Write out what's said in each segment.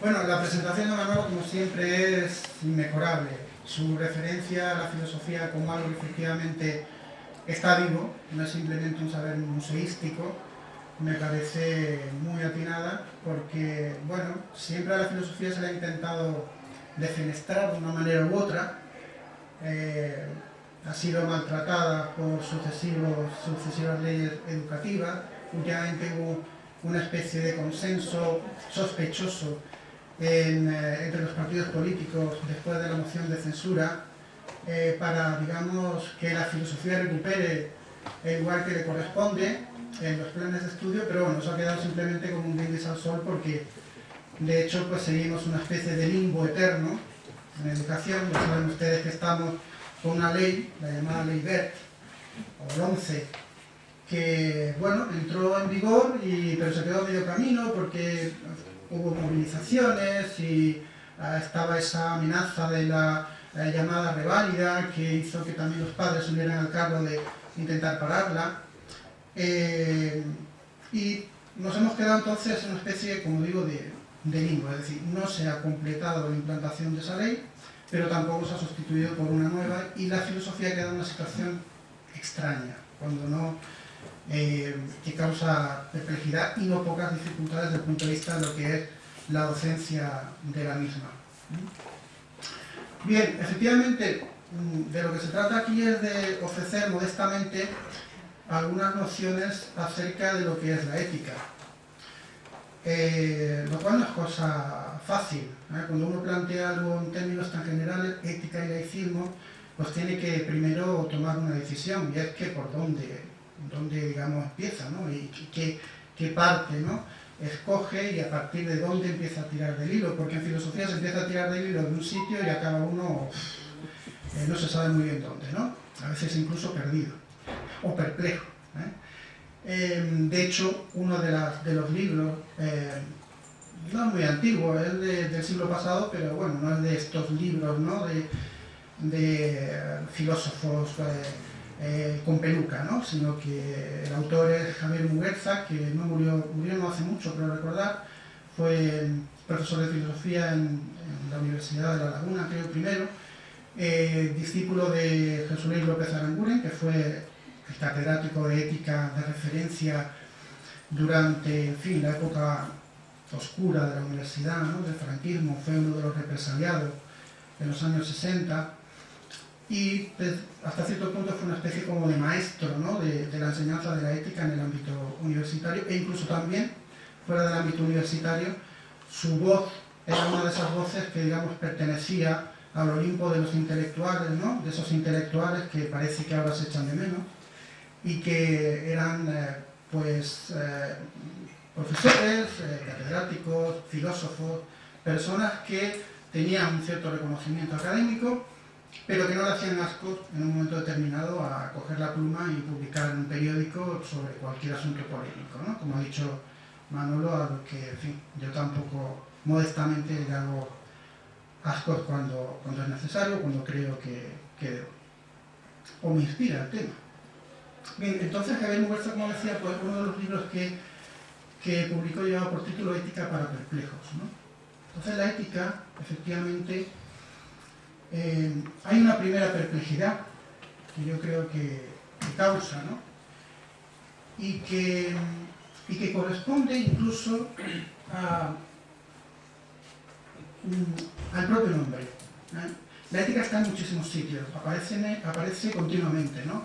Bueno, la presentación de Manolo, como siempre, es inmejorable. Su referencia a la filosofía como algo que efectivamente está vivo, no es simplemente un saber museístico, me parece muy atinada porque, bueno, siempre a la filosofía se le ha intentado defenestrar de una manera u otra, eh, ha sido maltratada por sucesivos, sucesivas leyes educativas, últimamente hubo una especie de consenso sospechoso eh, entre los partidos políticos después de la moción de censura eh, para, digamos, que la filosofía recupere el lugar que le corresponde en los planes de estudio, pero bueno, eso ha quedado simplemente como un brindis al sol porque de hecho pues seguimos una especie de limbo eterno en educación, ya saben ustedes que estamos con una ley, la llamada ley BERT, o el 11, que bueno, entró en vigor, y, pero se quedó medio camino porque hubo movilizaciones y ah, estaba esa amenaza de la eh, llamada reválida que hizo que también los padres se al cargo de intentar pararla. Eh, y nos hemos quedado entonces en una especie, como digo, de, de limbo, es decir, no se ha completado la implantación de esa ley, pero tampoco se ha sustituido por una nueva y la filosofía queda en una situación extraña, cuando no eh, que causa perplejidad y no pocas dificultades desde el punto de vista de lo que es la docencia de la misma. Bien, efectivamente, mm, de lo que se trata aquí es de ofrecer modestamente algunas nociones acerca de lo que es la ética. Eh, lo cual no es cosa fácil. ¿eh? Cuando uno plantea algo en términos tan generales, ética y laicismo, pues tiene que primero tomar una decisión, y es que por dónde, dónde digamos, empieza, ¿no? Y qué, qué parte, ¿no? escoge y a partir de dónde empieza a tirar del hilo, porque en filosofía se empieza a tirar del hilo de un sitio y acaba uno, eh, no se sabe muy bien dónde, ¿no? A veces incluso perdido o perplejo. ¿eh? Em, de hecho, uno de, las, de los libros, eh, no muy antiguo, es del siglo pasado, pero bueno, no es de estos libros ¿no? de, de filósofos eh, con peluca, ¿no? sino que el autor es Javier Muguerza, que no murió, murió no hace mucho, pero recordar, fue profesor de filosofía en, la Universidad de La Laguna, creo primero, eh, discípulo de Jesús Luis López Aranguren, que fue el catedrático de ética de referencia durante, fin, la época oscura de la universidad, ¿no? del franquismo, fue uno de los represaliados en los años 60, y hasta cierto punto fue una especie como de maestro ¿no? de, la enseñanza de la ética en el ámbito universitario e incluso también fuera del ámbito universitario su voz era una de esas voces que digamos pertenecía al Olimpo de los intelectuales, ¿no? de esos intelectuales que parece que ahora se echan de menos y que eran eh, pues eh, profesores, eh, catedráticos, filósofos, personas que tenían un cierto reconocimiento académico pero que no le hacían asco en un momento determinado a coger la pluma y publicar en un periódico sobre cualquier asunto polémico, ¿no? Como ha dicho Manolo, a que, en yo tampoco modestamente le hago asco cuando, cuando es necesario, cuando creo que, que o me inspira el tema. Bien, entonces Javier Muguerza, como decía, pues uno de los libros que, que publicó llevaba por título Ética para perplejos, ¿no? Entonces la ética, efectivamente, eh, hay una primera perplejidad que yo creo que, causa, ¿no? Y que, y que corresponde incluso mm, al propio nombre. ¿eh? La ética está en muchísimos sitios, aparece, aparece continuamente, ¿no?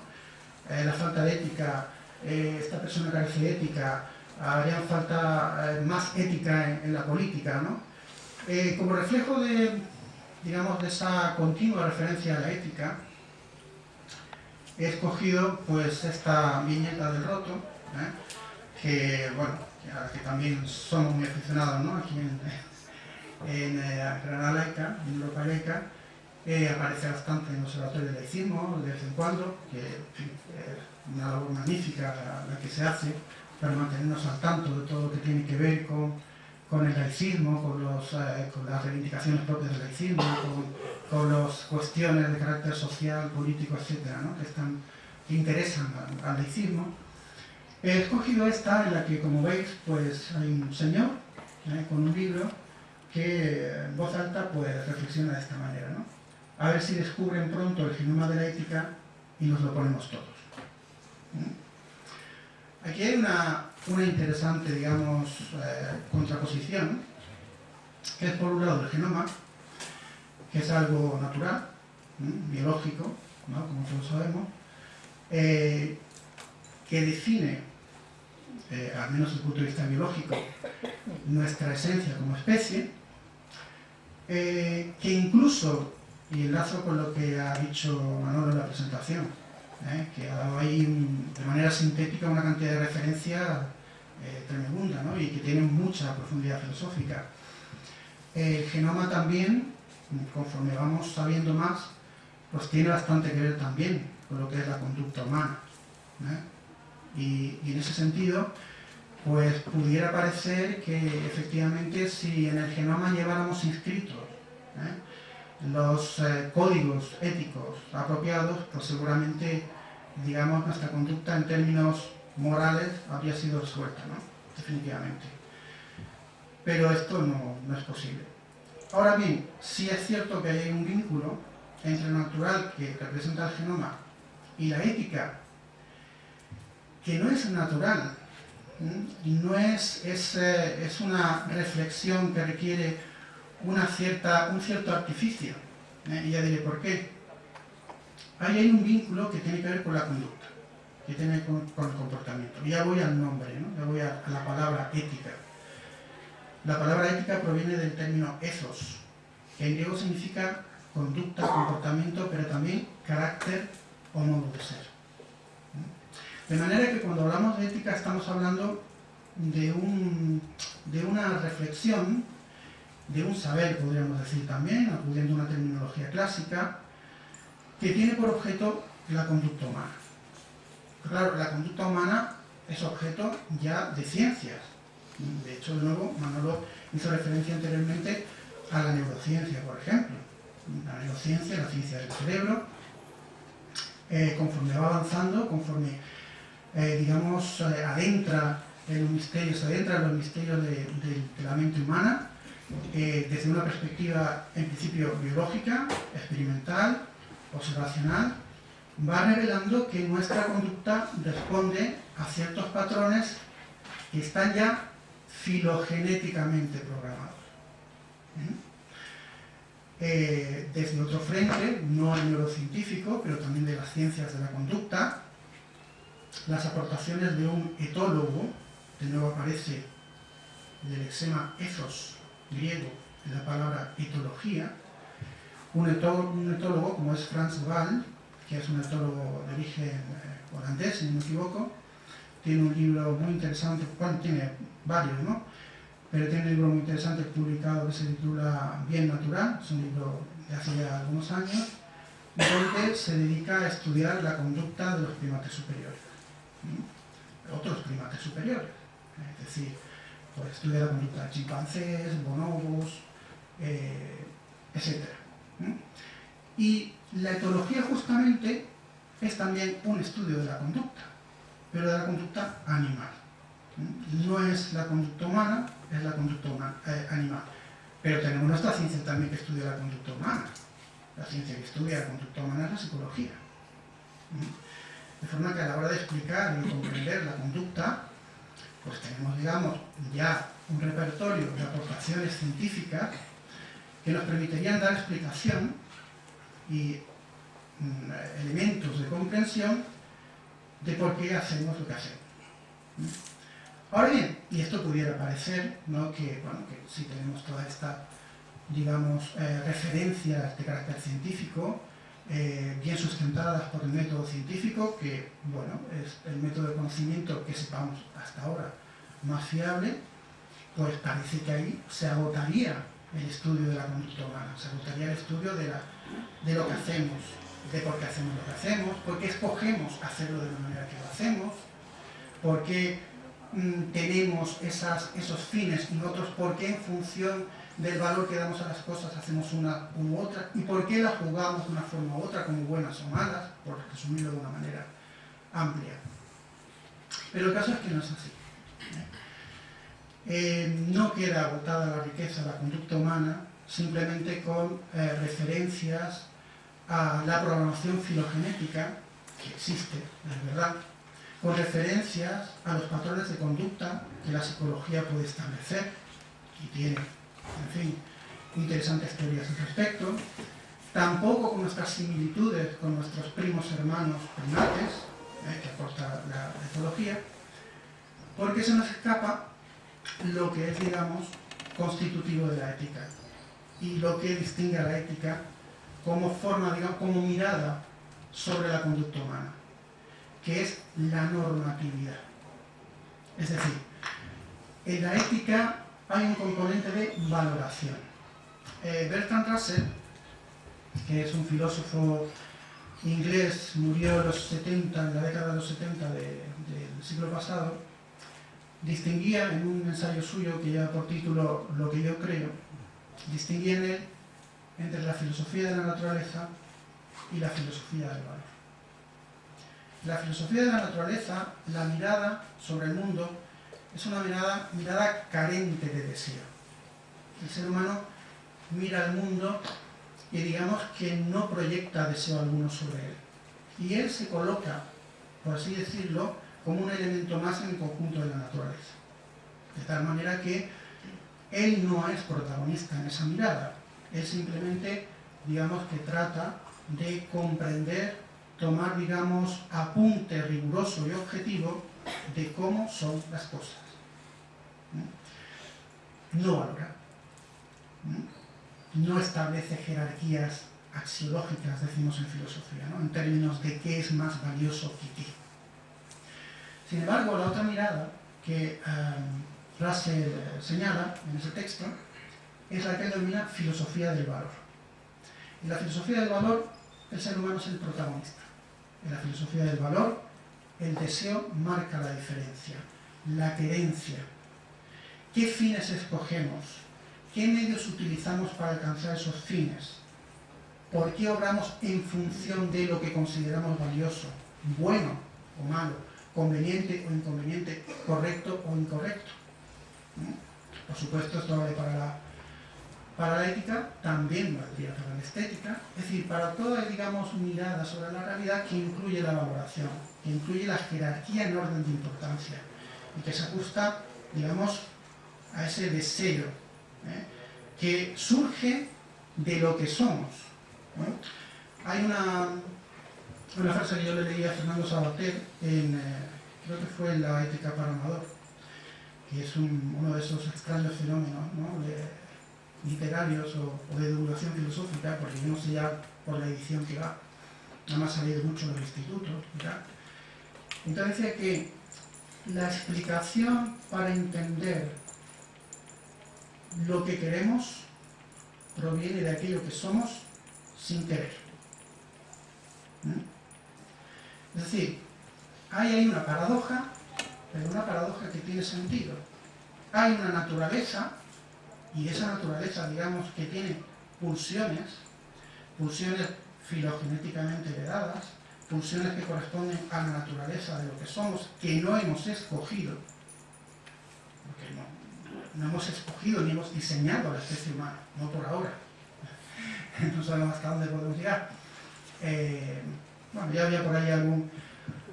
Eh, la falta de ética, esta persona carece de ética, haría falta más ética en, en, la política, ¿no? como reflejo de, digamos, de esa continua referencia a la ética, he escogido pues esta viñeta del roto, ¿eh? que, bueno, que también somos muy aficionados ¿no? aquí en, en eh, Granada en Europa eh, aparece bastante en el Observatorio del Laicismo de vez en cuando, que es una labor magnífica la que se hace para mantenernos al tanto de todo lo que tiene que ver con con el laicismo, con, los, eh, con las reivindicaciones propias del laicismo, con, las cuestiones de carácter social, político, etcétera, ¿no? que, están, que interesan al, laicismo. He escogido esta en la que, como veis, pues hay un señor ¿eh? con un libro que en voz alta pues reflexiona de esta manera. ¿no? A ver si descubren pronto el genoma de la ética y nos lo ponemos todos. Aquí hay una, interesante, digamos, eh, contraposición, que es por un lado el genoma, que es algo natural, biológico, como todos sabemos, eh, que define, eh, al menos desde el punto de vista biológico, nuestra esencia como especie, que incluso, y enlazo con lo que ha dicho Manolo en la presentación, que ha dado ahí de manera sintética una cantidad de referencias eh, tremenda y que tiene mucha profundidad filosófica. El genoma también, conforme vamos sabiendo más, pues tiene bastante que ver también con lo que es la conducta humana. ¿eh? Y, y, en ese sentido, pues pudiera parecer que efectivamente si en el genoma lleváramos inscritos los códigos éticos apropiados, pues seguramente digamos, nuestra conducta en términos morales habría sido resuelta, ¿no? definitivamente. Pero esto no, no, es posible. Ahora bien, sí es cierto que hay un vínculo entre lo natural que representa el genoma y la ética, que no es natural, no es, es, eh, es, una reflexión que requiere una cierta, un cierto artificio. ¿eh? Y ya diré por qué ahí hay un vínculo que tiene que ver con la conducta, que tiene con, el comportamiento. Ya voy al nombre, ¿no? ya voy a, la palabra ética. La palabra ética proviene del término ethos, que en griego significa conducta, comportamiento, pero también carácter o modo de ser. De manera que cuando hablamos de ética estamos hablando de, un, de una reflexión, de un saber, podríamos decir también, acudiendo a una terminología clásica, que tiene por objeto la conducta humana. Claro, la conducta humana es objeto ya de ciencias. De hecho, de nuevo, Manolo hizo referencia anteriormente a la neurociencia, por ejemplo. La neurociencia, la ciencia del cerebro, eh, conforme va avanzando, conforme, eh, digamos, eh, adentra en los misterios, adentra en los misterios de, la mente humana, desde una perspectiva, en principio, biológica, experimental, observacional va revelando que nuestra conducta responde a ciertos patrones que están ya filogenéticamente programados. ¿Mm? Eh, desde otro frente, no el neurocientífico, pero también de las ciencias de la conducta, las aportaciones de un etólogo, de nuevo aparece el lexema ethos griego en la palabra etología, un etólogo, como es Franz Gall, que es un etólogo de origen eh, holandés, si no me equivoco, tiene un libro muy interesante, bueno, tiene varios, ¿no? Pero tiene un libro muy interesante publicado que se titula Bien Natural, es un libro de hace ya algunos años, donde se dedica a estudiar la conducta de los primates superiores, otros primates superiores, es decir, pues estudia la conducta de chimpancés, bonobos, eh, etc. Y la etología justamente es también un estudio de la conducta, pero de la conducta animal. No es la conducta humana, es la conducta eh, animal. Pero tenemos nuestra ciencia también que estudia la conducta humana. La ciencia que estudia la conducta humana es la psicología. De forma que a la hora de explicar y comprender la conducta, pues tenemos, digamos, ya un repertorio de aportaciones científicas que nos permitirían dar explicación y mm, elementos de comprensión de por qué hacemos lo que hacemos. Ahora bien, y esto pudiera parecer ¿no? que, bueno, que si tenemos toda esta, digamos, eh, referencias de carácter científico, eh, bien sustentadas por el método científico, que bueno, es el método de conocimiento que sepamos hasta ahora más fiable, pues parece que ahí se agotaría el estudio de la conducta humana, se gustaría el estudio de, la, de lo que hacemos, de por qué hacemos lo que hacemos, por qué escogemos hacerlo de la manera que lo hacemos, por qué mm, tenemos esas, esos fines y otros, por qué en función del valor que damos a las cosas hacemos una u otra, y por qué las jugamos de una forma u otra, como buenas o malas, por resumirlo de una manera amplia. Pero el caso es que no es así. ¿eh? eh, no queda agotada la riqueza de la conducta humana simplemente con eh, referencias a la programación filogenética, que existe, es verdad, con referencias a los patrones de conducta que la psicología puede establecer, y tiene, en fin, interesantes teorías al respecto, tampoco con nuestras similitudes con nuestros primos hermanos primates, eh, que aporta la etología, porque se nos escapa lo que es, digamos, constitutivo de la ética y lo que distingue a la ética como forma, digamos, como mirada sobre la conducta humana, que es la normatividad. Es decir, en la ética hay un componente de valoración. Eh, Bertrand Russell, que es un filósofo inglés, murió en los 70, en la década de los 70 del siglo pasado, distinguía en un ensayo suyo que lleva por título Lo que yo creo, distinguía en él entre la filosofía de la naturaleza y la filosofía del valor. La filosofía de la naturaleza, la mirada sobre el mundo, es una mirada, mirada carente de deseo. El ser humano mira al mundo y digamos que no proyecta deseo alguno sobre él. Y él se coloca, por así decirlo, como un elemento más en el conjunto de la naturaleza. De tal manera que él no es protagonista en esa mirada, él simplemente, digamos, que trata de comprender, tomar, digamos, apunte riguroso y objetivo de cómo son las cosas. No valora. No establece jerarquías axiológicas, decimos en filosofía, en términos de qué es más valioso que qué. Sin embargo, la otra mirada que um, Russell señala en ese texto es la que denomina filosofía del valor. En la filosofía del valor, el ser humano es el protagonista. En la filosofía del valor, el deseo marca la diferencia, la querencia. ¿Qué fines escogemos? ¿Qué medios utilizamos para alcanzar esos fines? ¿Por qué obramos en función de lo que consideramos valioso, bueno o malo, conveniente o inconveniente, correcto o incorrecto? Por supuesto, esto vale para la para ética también valdría para la estética, es decir, para toda, digamos, mirada sobre la realidad que incluye la valoración, que incluye la jerarquía en orden de importancia y que se ajusta, digamos, a ese deseo ¿eh? que surge de lo que somos. Hay una, una frase que yo le leí a Fernando Sabater, en, eh, creo que fue en La ética para Amador, que es uno de esos extraños fenómenos ¿no? literarios o, de divulgación filosófica, porque yo no sé ya por la edición que va, nada más ha salido mucho en el instituto, Entonces decía que la explicación para entender lo que queremos proviene de aquello que somos sin querer. Es decir, hay ahí una paradoja, pero una paradoja que tiene sentido. Hay una naturaleza y esa naturaleza, digamos, que tiene pulsiones, pulsiones filogenéticamente heredadas, pulsiones que corresponden a la naturaleza de lo que somos, que no hemos escogido, porque no, hemos escogido ni hemos diseñado la especie humana, no por ahora, no sabemos hasta dónde podemos llegar. Eh, bueno, ya había por ahí algún,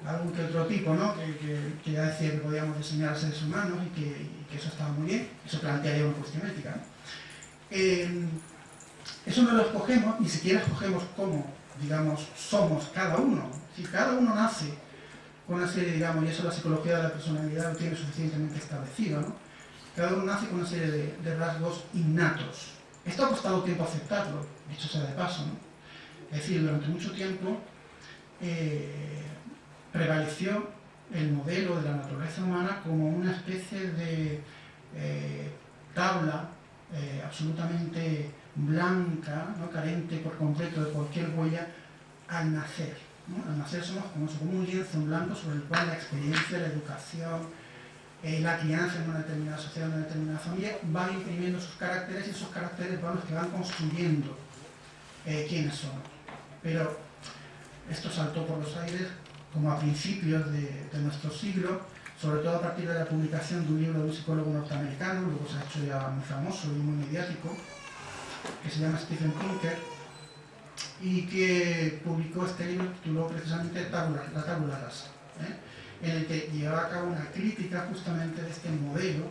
algún que otro tipo, ¿no? Que, ya decía que podíamos diseñar seres humanos y que, eso estaba muy bien, eso plantearía una cuestión ética. Eh, eso no lo escogemos, ni siquiera escogemos cómo, digamos, somos cada uno. Si cada uno nace con una serie, digamos, y eso la psicología de la personalidad lo tiene suficientemente establecido, ¿no? Cada uno nace con una serie de, rasgos innatos. Esto ha costado tiempo aceptarlo, dicho sea de paso, ¿no? Es decir, durante mucho tiempo eh, prevaleció el modelo de la naturaleza humana como una especie de eh, tabla eh, absolutamente blanca, ¿no? carente por completo de cualquier huella, al nacer. Al nacer somos como, un lienzo en blanco sobre el cual la experiencia, la educación, eh, la crianza en una determinada sociedad, en una determinada familia, van imprimiendo sus caracteres y esos caracteres van los que van construyendo quiénes somos. Pero esto saltó por los aires como a principios de, nuestro siglo, sobre todo a partir de la publicación de un libro de un psicólogo norteamericano, luego se ha hecho ya muy famoso y muy mediático, que se llama Stephen Pinker, y que publicó este libro titulado precisamente La tabula rasa, ¿eh? en el que llevaba a cabo una crítica justamente de este modelo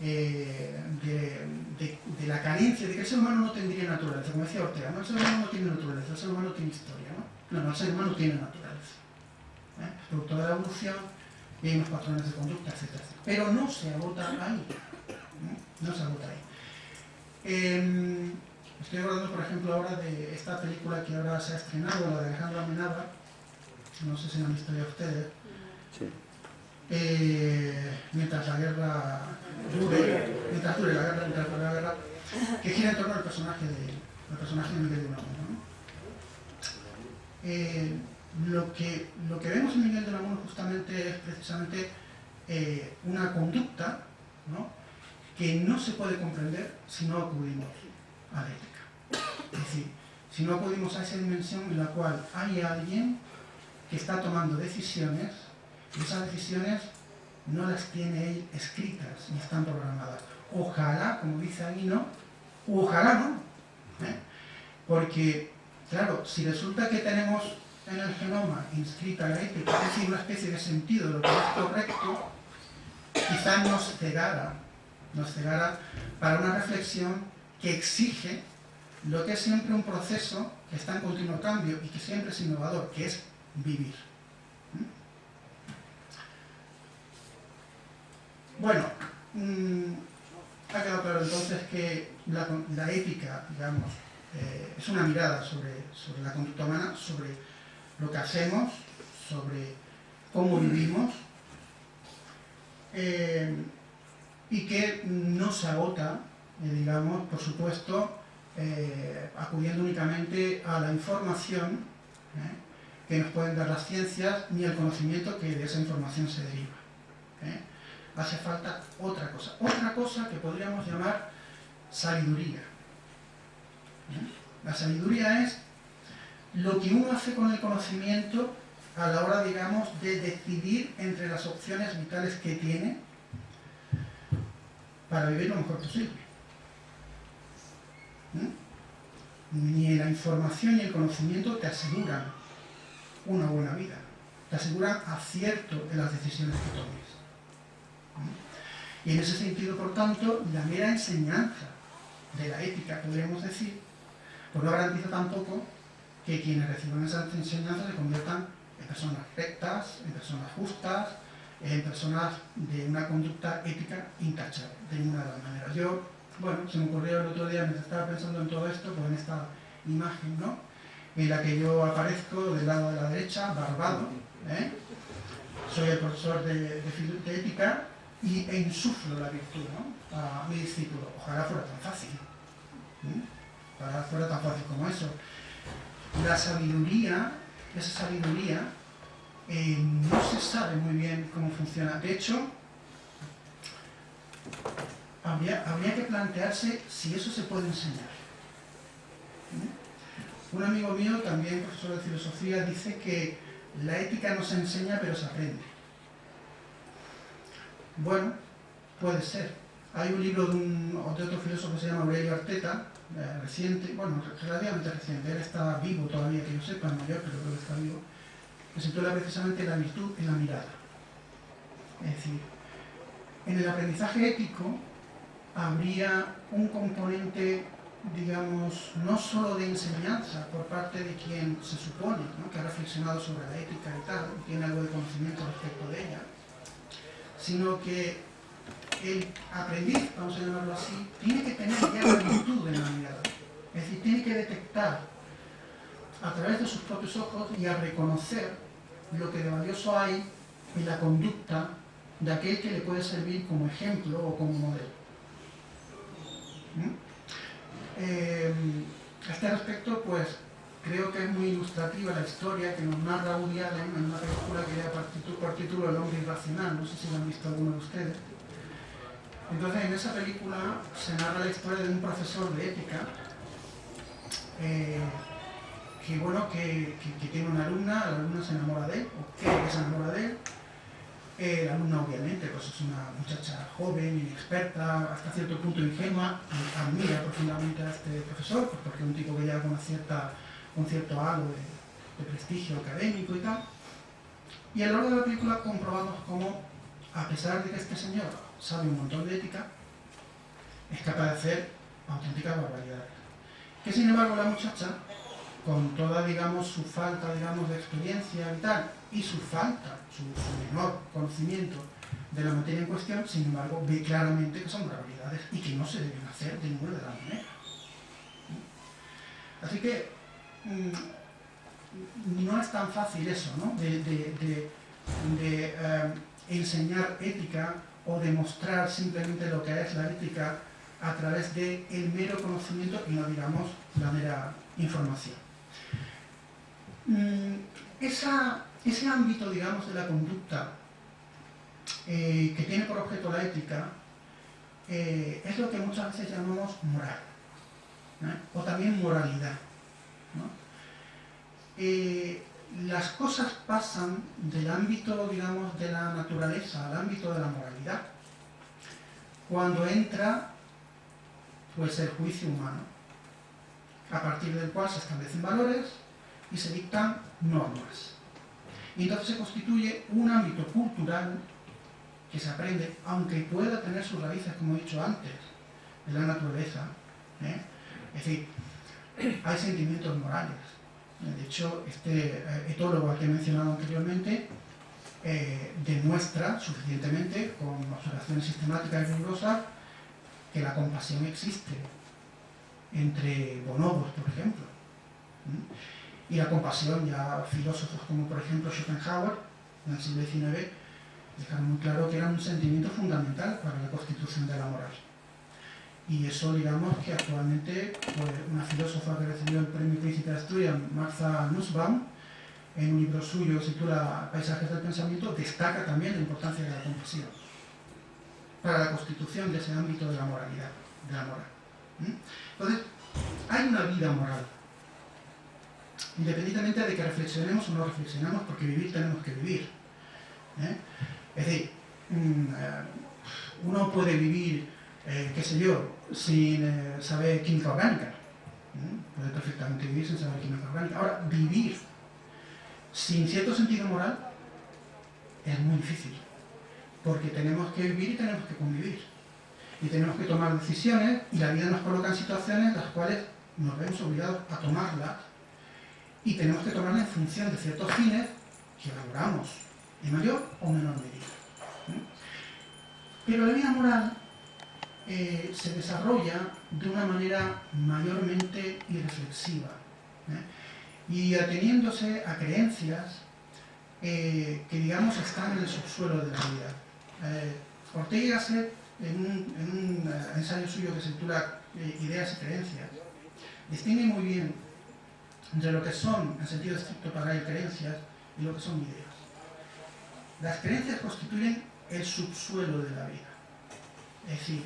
eh, de, la carencia, de que el ser humano no tendría naturaleza, como decía Ortega, ¿no? el ser humano no tiene naturaleza, el ser humano tiene historia, ¿no? No, no el ser humano tiene naturaleza. Producto de la evolución, y hay unos patrones de conducta, etc. Pero no se agota ahí. No, se agota ahí. Em, estoy hablando, por ejemplo, ahora de esta película que ahora se ha estrenado, la de Alejandro Amenábar, no sé si la han visto ya ustedes, sí. Eh, mientras la guerra dure, mientras dure la guerra, mientras la guerra, que gira en torno al personaje de, personaje de Miguel de Unamuno. ¿no? Eh, lo que, lo que vemos en Miguel de Unamuno justamente es precisamente eh, una conducta que no se puede comprender si no acudimos a la ética. Es decir, si no acudimos a esa dimensión en la cual hay alguien que está tomando decisiones y esas decisiones no las tiene él escritas ni están programadas. Ojalá, como dice Aguino, ojalá no. ¿eh? Porque, claro, si resulta que tenemos en el genoma inscrita la ética, es una especie de sentido de lo que es correcto, quizá nos cegara, nos cegara para una reflexión que exige lo que es siempre un proceso que está en continuo cambio y que siempre es innovador, que es vivir. ¿Mm? Bueno, mm, ha quedado claro entonces que la, ética, digamos, eh, es una mirada sobre, sobre la conducta humana, sobre lo que hacemos, sobre cómo vivimos, eh, y que no se agota, eh, digamos, por supuesto, eh, acudiendo únicamente a la información que nos pueden dar las ciencias, ni al conocimiento que de esa información se deriva. Hace falta otra cosa, otra cosa que podríamos llamar sabiduría. La sabiduría es lo que uno hace con el conocimiento a la hora, digamos, de decidir entre las opciones vitales que tiene para vivir lo mejor posible. ¿Mm? Ni la información ni el conocimiento te aseguran una buena vida, te aseguran acierto en las decisiones que tomes. ¿Mm? Y en ese sentido, por tanto, la mera enseñanza de la ética, podríamos decir, pues no garantiza tampoco que quienes reciban esas enseñanzas se conviertan en personas rectas, en personas justas, en personas de una conducta ética intachable, de ninguna de las maneras. Yo, bueno, se me ocurrió el otro día, mientras estaba pensando en todo esto, pues en esta imagen, ¿no? En la que yo aparezco del lado de la derecha, barbado, ¿eh? soy el profesor de, ética y, e insuflo la virtud ¿no? a mi discípulo. Ojalá fuera tan fácil. ¿eh? Ojalá fuera tan fácil como eso la sabiduría, esa sabiduría, eh, no se sabe muy bien cómo funciona. De hecho, habría, que plantearse si eso se puede enseñar. ¿Mm? Un amigo mío, también profesor de filosofía, dice que la ética no se enseña pero se aprende. Bueno, puede ser. Hay un libro de, de otro filósofo que se llama Aurelio Arteta, reciente, bueno, relativamente reciente, él está vivo todavía, que yo sepa, mayor, pero creo que está vivo, que se precisamente La virtud en la mirada. Es decir, en el aprendizaje ético habría un componente, digamos, no solo de enseñanza por parte de quien se supone que ha reflexionado sobre la ética y tal, y tiene algo de conocimiento respecto de ella, sino que el aprendiz, vamos a llamarlo así, tiene que tener ya la virtud de la mirada. Es decir, tiene que detectar a través de sus propios ojos y a reconocer lo que de valioso hay en la conducta de aquel que le puede servir como ejemplo o como modelo. ¿Mm? Eh, a este respecto, pues, creo que es muy ilustrativa la historia que nos narra Woody Allen en una película que lleva por título El hombre irracional, no sé si lo han visto alguno de ustedes. Entonces, en esa película se narra la historia de un profesor de ética eh, que, bueno, que, tiene una alumna, la alumna se enamora de él, o que se enamora de él, Eh, la alumna obviamente pues es una muchacha joven, inexperta, hasta cierto punto ingenua, admira profundamente a este profesor, pues, porque es un tipo que ya con, cierta, con cierto halo de prestigio académico y tal. Y a lo largo de la película comprobamos cómo, a pesar de que este señor sabe un montón de ética, es capaz de hacer auténticas barbaridades. Que sin embargo la muchacha, con toda, digamos, su falta, digamos, de experiencia vital y su falta, su, menor conocimiento de la materia en cuestión, sin embargo, ve claramente que son barbaridades y que no se deben hacer de ninguna de las maneras. Así que mm, no es tan fácil eso, ¿no? De, eh, enseñar ética o demostrar simplemente lo que es la ética a través del el mero conocimiento y no digamos la mera información. Mm, ese ámbito, digamos, de la conducta eh, que tiene por objeto la ética eh, es lo que muchas veces llamamos moral, o también moralidad. Eh, las cosas pasan del ámbito, digamos, de la naturaleza al ámbito de la moralidad cuando entra pues el juicio humano, a partir del cual se establecen valores y se dictan normas. Y entonces se constituye un ámbito cultural que se aprende, aunque pueda tener sus raíces, como he dicho antes, en la naturaleza. ¿eh? Es decir, hay sentimientos morales. De hecho, este eh, etólogo al que he mencionado anteriormente eh, demuestra suficientemente, con observaciones sistemáticas y rigurosas, que la compasión existe entre bonobos, por ejemplo. Y la compasión, ya filósofos como por ejemplo Schopenhauer, en el siglo XIX, dejaron muy claro que era un sentimiento fundamental para la constitución de la moral. Y eso, digamos, que actualmente pues, una filósofa que recibió el premio Príncipe de Asturias, Martha Nussbaum, en un libro suyo que se titula Paisajes del Pensamiento, destaca también la importancia de la compasión para la constitución de ese ámbito de la moralidad, de la moral. Entonces, hay una vida moral, independientemente de que reflexionemos o no reflexionemos, porque vivir tenemos que vivir. ¿eh? Es decir, mm, eh, uno puede vivir, eh, qué sé yo, sin saber química orgánica. Puede perfectamente vivir sin saber química orgánica. Ahora, vivir sin cierto sentido moral es muy difícil porque tenemos que vivir y tenemos que convivir. Y tenemos que tomar decisiones y la vida nos coloca en situaciones en las cuales nos vemos obligados a tomarlas y tenemos que tomarlas en función de ciertos fines que valoramos en mayor o menor medida. Pero la vida moral eh, se desarrolla de una manera mayormente irreflexiva ¿eh? y ateniéndose a creencias eh, que digamos están en el subsuelo de la vida Ortega y en un, ensayo suyo que se titula Ideas y Creencias, distingue muy bien entre lo que son, en sentido estricto para él, creencias y lo que son ideas. Las creencias constituyen el subsuelo de la vida. Es decir,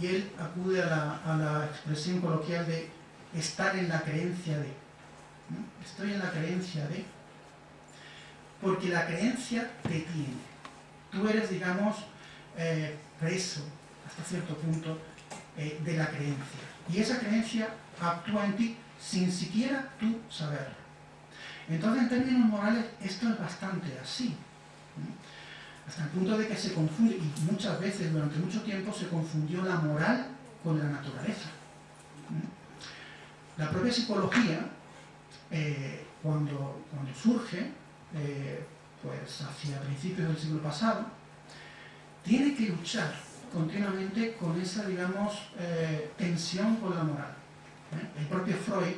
y él acude a la, expresión coloquial de estar en la creencia de. Estoy en la creencia de. Porque la creencia te tiene tú eres, digamos, eh, preso, hasta cierto punto, eh, de la creencia. Y esa creencia actúa en ti sin siquiera tú saberlo. Entonces, en términos morales, esto es bastante así. Hasta el punto de que se confunde, y muchas veces, durante mucho tiempo, se confundió la moral con la naturaleza. La propia psicología, eh, cuando, surge, pues hacia principios del siglo pasado, tiene que luchar continuamente con esa, digamos, eh, tensión con la moral. ¿eh? El propio Freud,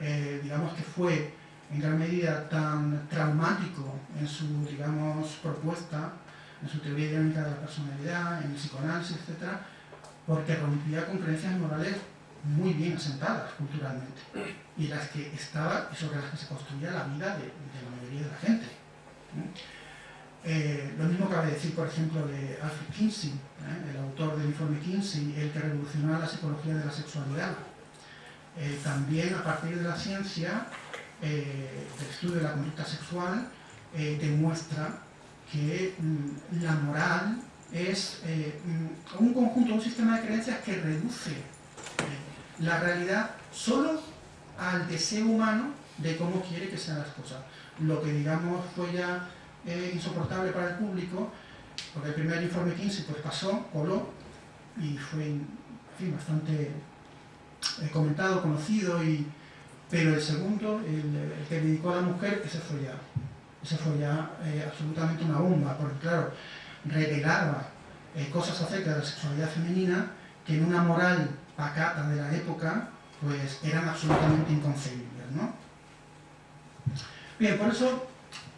eh, digamos que fue en gran medida tan traumático en su, digamos, propuesta, en su teoría dinámica de la personalidad, en el psicoanálisis, etc., porque rompía con creencias morales muy bien asentadas culturalmente y las que estaba y sobre las que se construía la vida de, la mayoría de la gente. Eh, lo mismo cabe decir, por ejemplo, de Alfred Kinsey, ¿eh? el autor del informe Kinsey, el que revolucionó la psicología de la sexualidad. Eh, también a partir de la ciencia, del estudio de la conducta sexual, demuestra que mm, la moral es eh, mm, un conjunto, un sistema de creencias que reduce eh, la realidad solo al deseo humano de cómo quiere que sean las cosas. Lo que digamos fue ya eh, insoportable para el público, porque el primer informe 15 pues pasó, coló, y fue bastante comentado, conocido, y, pero el segundo, el, que dedicó a la mujer, ese fue ya, ese fue ya absolutamente una bomba, porque claro, revelaba eh, cosas acerca de la sexualidad femenina que en una moral pacata de la época pues eran absolutamente inconcebibles. ¿no? Bien, por eso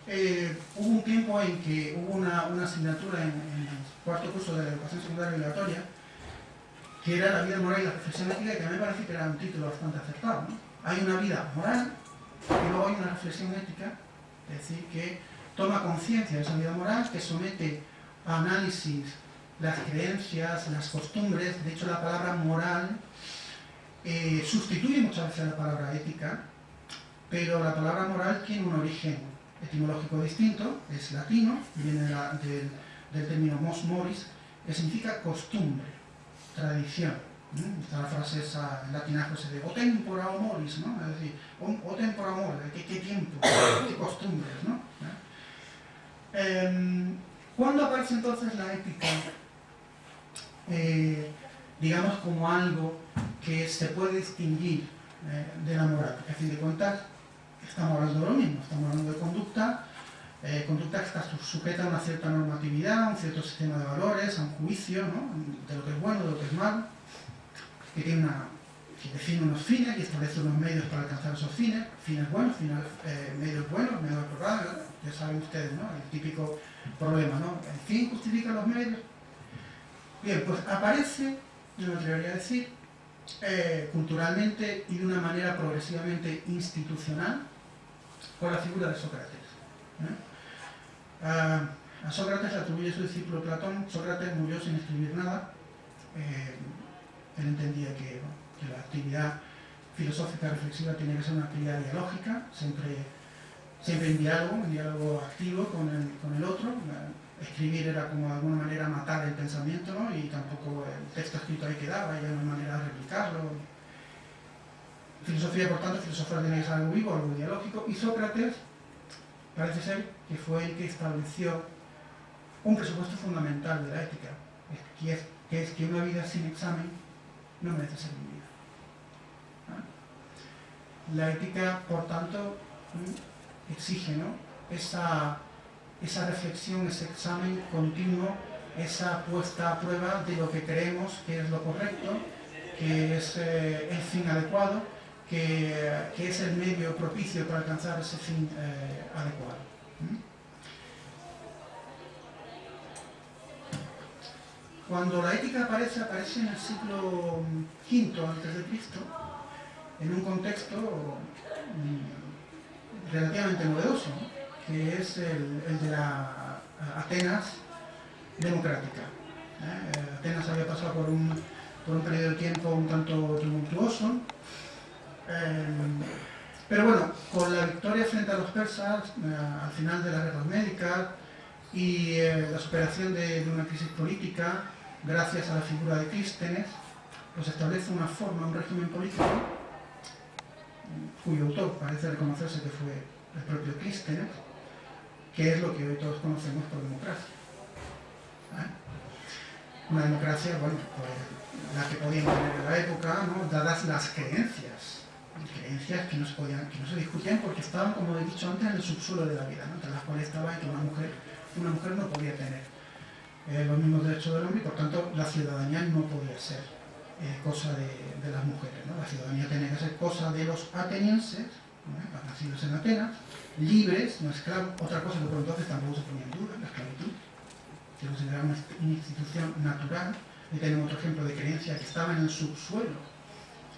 eh, hubo un tiempo en que hubo una, asignatura en, el cuarto curso de la educación secundaria obligatoria que era la vida moral y la reflexión ética, que a mí me parece que era un título bastante acertado. Hay una vida moral y luego hay una reflexión ética, es decir, que toma conciencia de esa vida moral, que somete análisis las creencias, las costumbres, de hecho la palabra moral eh, sustituye muchas veces la palabra ética, pero la palabra moral tiene un origen etimológico distinto, es latino, viene del, término mos moris, que significa costumbre, tradición. Está la frase esa en latinajo ese de o tempora o moris, ¿no? Es decir, o, tempora o moris, ¿qué, qué tiempo, qué costumbres, ¿no? Eh, ¿Cuándo aparece entonces la ética, eh, digamos, como algo que se puede distinguir eh, de la moral? a fin de cuentas, estamos hablando de lo mismo, estamos hablando de conducta, eh, conducta que está sujeta a una cierta normatividad, a un cierto sistema de valores, a un juicio de lo que es bueno, de lo que es malo, que, tiene una, que define unos fines y establece unos medios para alcanzar esos fines, fines buenos, fines, medios buenos, medios aprobados, ya saben ustedes, ¿no? El típico problema, ¿no? ¿El fin justifica los medios? Bien, pues aparece, yo me atrevería a decir, eh, culturalmente y de una manera progresivamente institucional con la figura de Sócrates. a Sócrates le atribuye su discípulo Platón, Sócrates murió sin escribir nada, eh, él entendía que, la actividad filosófica reflexiva tiene que ser una actividad dialógica, siempre siempre en diálogo, en diálogo activo con el, otro. Escribir era como de alguna manera matar el pensamiento, ¿no? Y tampoco el texto escrito ahí quedaba, y hay una manera de replicarlo. Filosofía, por tanto, filosofía tiene que ser algo vivo, algo dialógico, y Sócrates parece ser que fue el que estableció un presupuesto fundamental de la ética, que, es que una vida sin examen no merece ser vivida. La ética, por tanto, exige esa, esa reflexión, ese examen continuo, esa puesta a prueba de lo que creemos que es lo correcto, que es eh, el fin adecuado, que, es el medio propicio para alcanzar ese fin eh, adecuado. Cuando la ética aparece, aparece en el siglo V a.C., en un contexto mm, relativamente novedoso, que es el, de la Atenas democrática. ¿eh? Atenas había pasado por un, por un periodo de tiempo un tanto tumultuoso, eh, pero bueno, con la victoria frente a los persas, eh, al final de las guerras médicas y la superación de, de, una crisis política, gracias a la figura de Clístenes, pues establece una forma, un régimen político cuyo autor parece reconocerse que fue el propio Clístenes, que es lo que hoy todos conocemos por democracia. ¿eh? Una democracia, bueno, pues la que podían tener en la época, dadas las creencias, creencias que no, se no discutían porque estaban, como he dicho antes, en el subsuelo de la vida, entre las cuales estaba que una mujer, una mujer no podía tener eh, los mismos derechos del hombre y por tanto la ciudadanía no podía ser eh, cosa de, las mujeres. La ciudadanía tenía que ser cosa de los atenienses, nacidos en Atenas, libres, no esclavos, otra cosa que por entonces tampoco se ponía en duda, la esclavitud, que consideraba una institución natural, y tenemos otro ejemplo de creencia que estaba en el subsuelo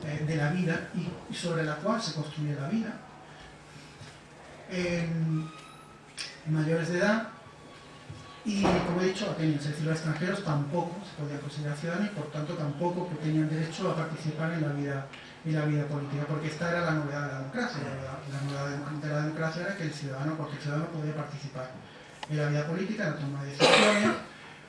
eh, de la vida y, sobre la cual se construía la vida. mayores de edad y como he dicho, atenienses, es decir, los extranjeros tampoco se podían considerar ciudadanos y por tanto tampoco tenían derecho a participar en la vida, en la vida política, porque esta era la novedad de la democracia. La, novedad de la democracia era que el ciudadano, cualquier ciudadano podía participar en la vida política, en la toma de decisiones,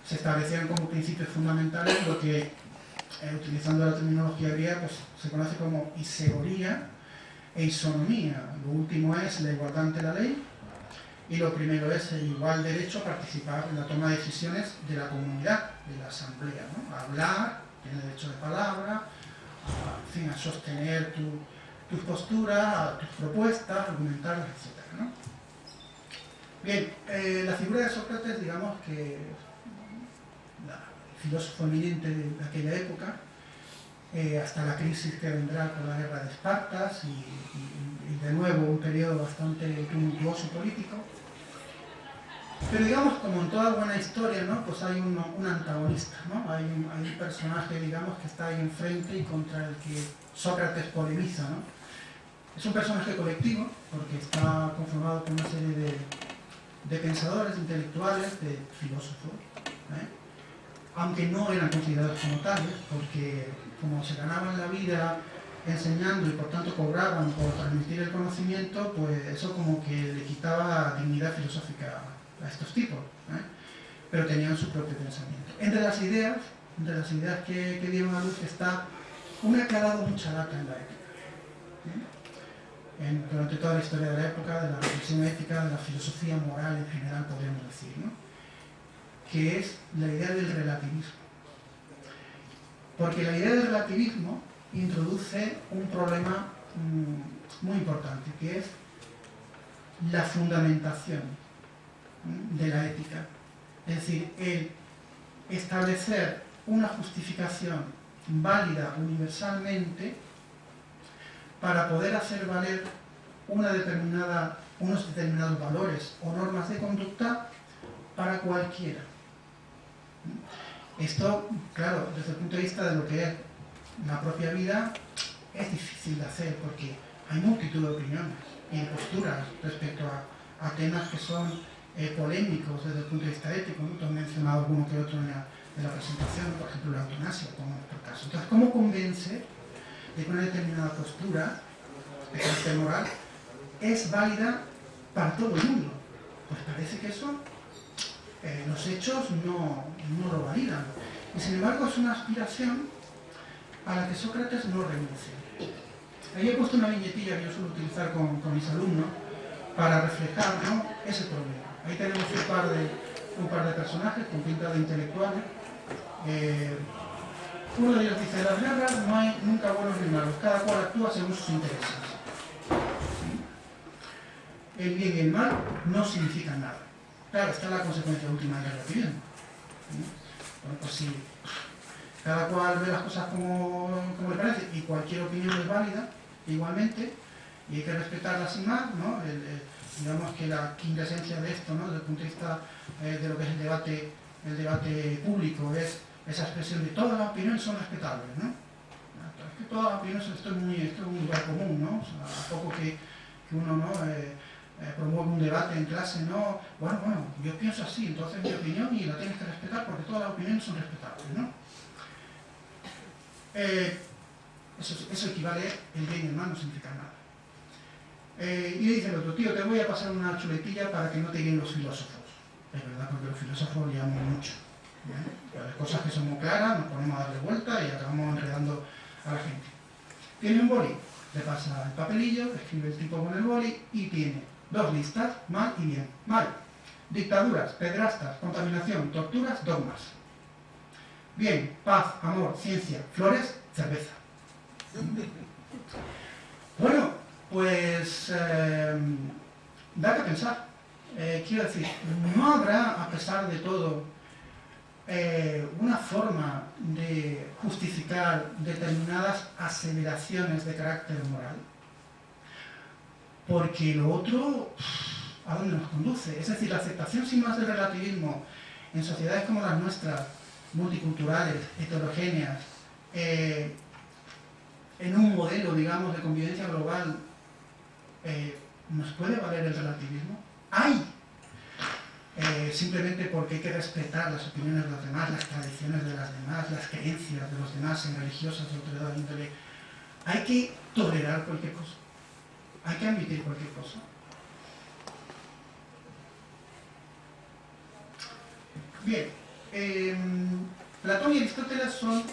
se establecían como principios fundamentales lo que, eh, utilizando la terminología griega, pues, se conoce como isegoría e isonomía. Lo último es la igualdad ante la ley y lo primero es el igual derecho a participar en la toma de decisiones de la comunidad, de la asamblea, ¿no? A hablar, tiene derecho de palabra, a, sostener tus posturas, tus propuestas, argumentarlas, etc. Bien, eh, la figura de Sócrates, digamos que filósofo eminente de aquella época, eh, hasta la crisis que vendrá con la guerra de Espartas y, de nuevo un periodo bastante tumultuoso político. Pero digamos, como en toda buena historia, ¿no? pues hay un, antagonista, ¿no? hay, un, personaje digamos, que está ahí enfrente y contra el que Sócrates polemiza. ¿no? Es un personaje colectivo, porque está conformado por una serie de, de pensadores, intelectuales, de filósofos. ¿eh? aunque no eran considerados como tales, porque como se ganaban la vida enseñando y por tanto cobraban por transmitir el conocimiento, pues eso como que le quitaba dignidad filosófica a estos tipos, ¿eh? pero tenían su propio pensamiento. Entre las ideas, entre las ideas que, dieron a luz está una que ha mucha data en la ética. ¿eh? durante toda la historia de la época, de la reflexión ética, de la filosofía moral en general, podríamos decir. ¿no? que es la idea del relativismo. Porque la idea del relativismo introduce un problema mm, muy importante, que es la fundamentación de la ética. Es decir, el establecer una justificación válida universalmente para poder hacer valer una determinada, unos determinados valores o normas de conducta para cualquiera. Esto, claro, desde el punto de vista de lo que es la propia vida, es difícil de hacer porque hay multitud de opiniones y posturas respecto a, temas que son eh, polémicos desde el punto de vista ético. ¿no? Tú mencionado alguno que otro en la, presentación, por ejemplo la eutanasia, como este caso. Entonces, ¿cómo convence de que una determinada postura, de carácter moral, es válida para todo el mundo? Pues parece que eso eh, los hechos no, lo validan. Y sin embargo es una aspiración a la que Sócrates no renuncia. Ahí he puesto una viñetilla que yo suelo utilizar con, mis alumnos para reflejar ese problema. Ahí tenemos un par de, un par de personajes con pinta de intelectuales. Eh, uno de ellos dice, las guerras no hay nunca buenos ni malos, cada cual actúa según sus intereses. El bien y el mal no significan nada. Claro, esta es la consecuencia última del relativismo. Bueno, pues si cada cual ve las cosas como, le parece y cualquier opinión es válida, igualmente, y hay que respetarla sin más, ¿no? Digamos que la quinta esencia de esto, ¿no? desde el punto de vista eh, de lo que es el debate, el debate público, es esa expresión de todas las opiniones son respetables. ¿no? Es que todas las opiniones, esto es, muy, esto es un lugar común, ¿no? O sea, a poco que, uno ¿no? Eh, eh, un debate en clase, no, bueno, bueno, yo pienso así, entonces mi opinión y la tienes que respetar porque todas las opiniones son respetables, ¿no? Eh, eso, equivale, el bien y el mal no significa nada. Eh, y le dice el otro, tío, te voy a pasar una chuletilla para que no te guíen los filósofos. Es verdad, porque los filósofos liamos mucho. Las cosas que son muy claras, nos ponemos a darle vuelta y acabamos enredando a la gente. Tiene un boli, le pasa el papelillo, escribe el tipo con el boli y tiene Dos listas, mal y bien. Mal. Dictaduras, pedrastas, contaminación, torturas, dogmas. Bien, paz, amor, ciencia, flores, cerveza. Bueno, pues da que pensar. Eh, quiero decir, no habrá, a pesar de todo, eh, una forma de justificar determinadas aseveraciones de carácter moral porque lo otro, ¿a dónde nos conduce? Es decir, la aceptación sin más del relativismo en sociedades como las nuestras, multiculturales, heterogéneas, eh, en un modelo, digamos, de convivencia global, eh, ¿nos puede valer el relativismo? ¡Hay! Eh, simplemente porque hay que respetar las opiniones de los demás, las tradiciones de las demás, las creencias de los demás en religiosas de autoridad índole. Hay que tolerar cualquier cosa hay que admitir cualquier cosa. Bien, em, Platón y Aristóteles son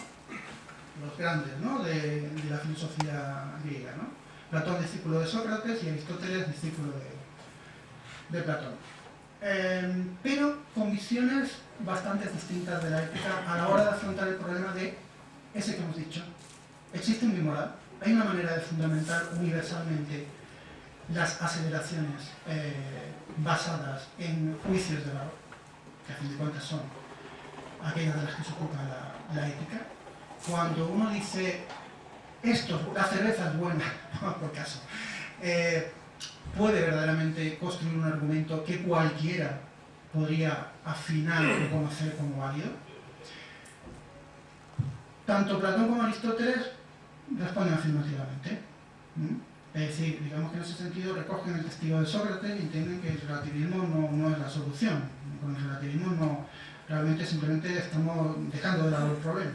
los grandes ¿no? de, la filosofía griega. ¿no? Platón discípulo de Sócrates y Aristóteles discípulo de, de Platón. Em, pero con visiones bastante distintas de la ética a la hora de afrontar el problema de ese que hemos dicho. Existe un moral, hay una manera de fundamentar universalmente las aceleraciones eh, basadas en juicios de valor, que a fin de cuentas son aquellas de las que se ocupa la, ética. Cuando uno dice, esto, la cerveza es buena, por caso, eh, puede verdaderamente construir un argumento que cualquiera podría afinar o conocer como válido. Tanto Platón como Aristóteles responden afirmativamente. Es decir, digamos que en ese sentido recogen el testigo de Sócrates y entienden que el relativismo no, es la solución. Con el relativismo no, realmente simplemente estamos dejando de lado el problema.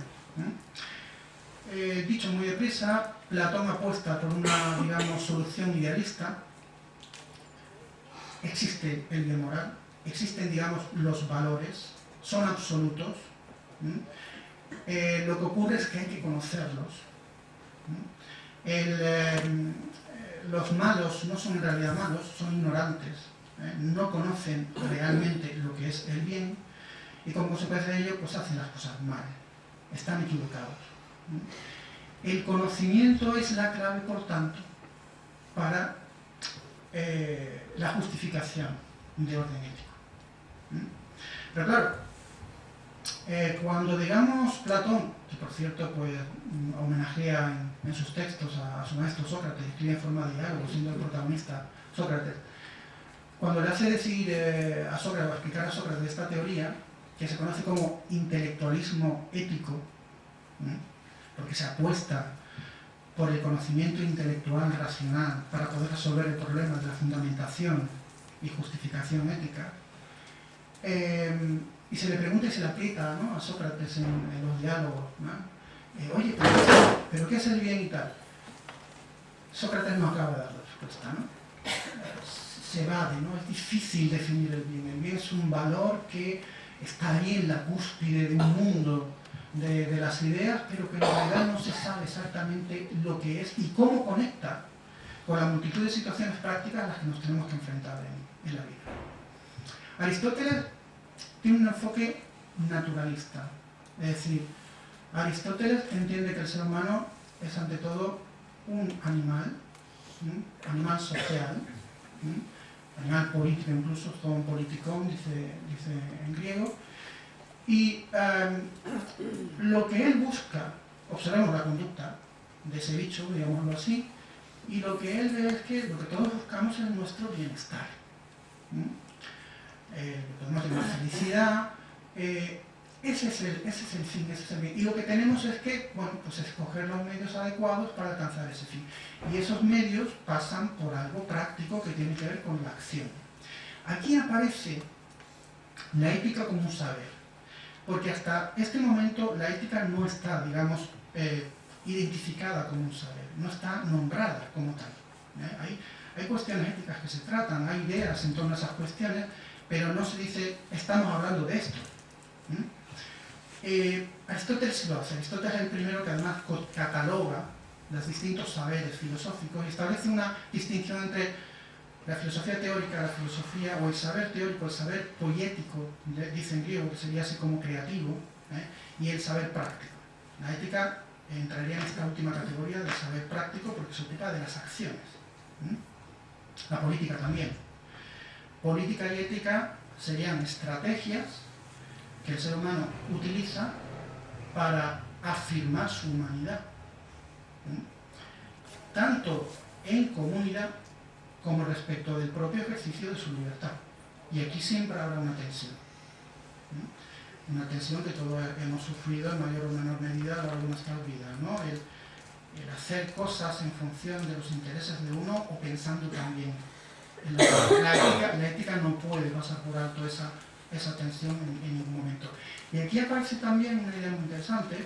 Eh, dicho muy deprisa, Platón apuesta por una, digamos, solución idealista. Existe el bien moral, existen, digamos, los valores, son absolutos. Eh, lo que ocurre es que hay que conocerlos. Eh, los malos no son en realidad malos, son ignorantes, no conocen realmente lo que es el bien y como consecuencia de ello pues hacen las cosas mal, están equivocados. El conocimiento es la clave, por tanto, para la justificación de orden ético. Pero claro, eh, cuando digamos Platón, que por cierto pues, homenajea en, sus textos a, su maestro Sócrates, escribe en forma de diálogo, siendo el protagonista Sócrates, cuando le hace decir eh, a Sócrates, o explicar a Sócrates esta teoría, que se conoce como intelectualismo ético, porque se apuesta por el conocimiento intelectual racional para poder resolver el problema de la fundamentación y justificación ética, eh, y se le pregunta y se le aplica a Sócrates en, los diálogos. Eh, oye, pero, qué es el bien y tal? Sócrates no acaba de dar la respuesta. ¿no? Se evade, ¿no? es difícil definir el bien. El bien es un valor que está ahí en la cúspide de un mundo de, las ideas, pero que en realidad no se sabe exactamente lo que es y cómo conecta con la multitud de situaciones prácticas a las que nos tenemos que enfrentar en, en la vida. Aristóteles tiene un enfoque naturalista. Es decir, Aristóteles entiende que el ser humano es ante todo un animal, animal social, animal político incluso, todo un politicón, dice, dice en griego, y em, lo que él busca, observemos la conducta de ese bicho, digámoslo así, y lo que él ve es que lo que todos buscamos es nuestro bienestar eh, podemos tener felicidad, eh, ese, es el, ese es el fin, ese es el bien. Y lo que tenemos es que, bueno, pues escoger los medios adecuados para alcanzar ese fin. Y esos medios pasan por algo práctico que tiene que ver con la acción. Aquí aparece la ética como un saber, porque hasta este momento la ética no está, digamos, eh, identificada como un saber, no está nombrada como tal. ¿eh? Hay, cuestiones éticas que se tratan, hay ideas en torno a esas cuestiones, pero no se dice, estamos hablando de esto. Eh, Aristóteles lo hace, Aristóteles es el primero que además cataloga los distintos saberes filosóficos y establece una distinción entre la filosofía teórica, la filosofía, o el saber teórico, el saber poético, dice en griego, que sería así como creativo, ¿eh? y el saber práctico. La ética entraría en esta última categoría del saber práctico porque se ocupa de las acciones. La política también. Política y ética serían estrategias que el ser humano utiliza para afirmar su humanidad, tanto en comunidad como respecto del propio ejercicio de su libertad. Y aquí siempre habrá una tensión. Una tensión que todos hemos sufrido en mayor o menor medida a lo largo. El, el hacer cosas en función de los intereses de uno o pensando también la, ética, no puede pasar por alto esa, esa tensión en, ningún momento. Y aquí aparece también una idea muy interesante,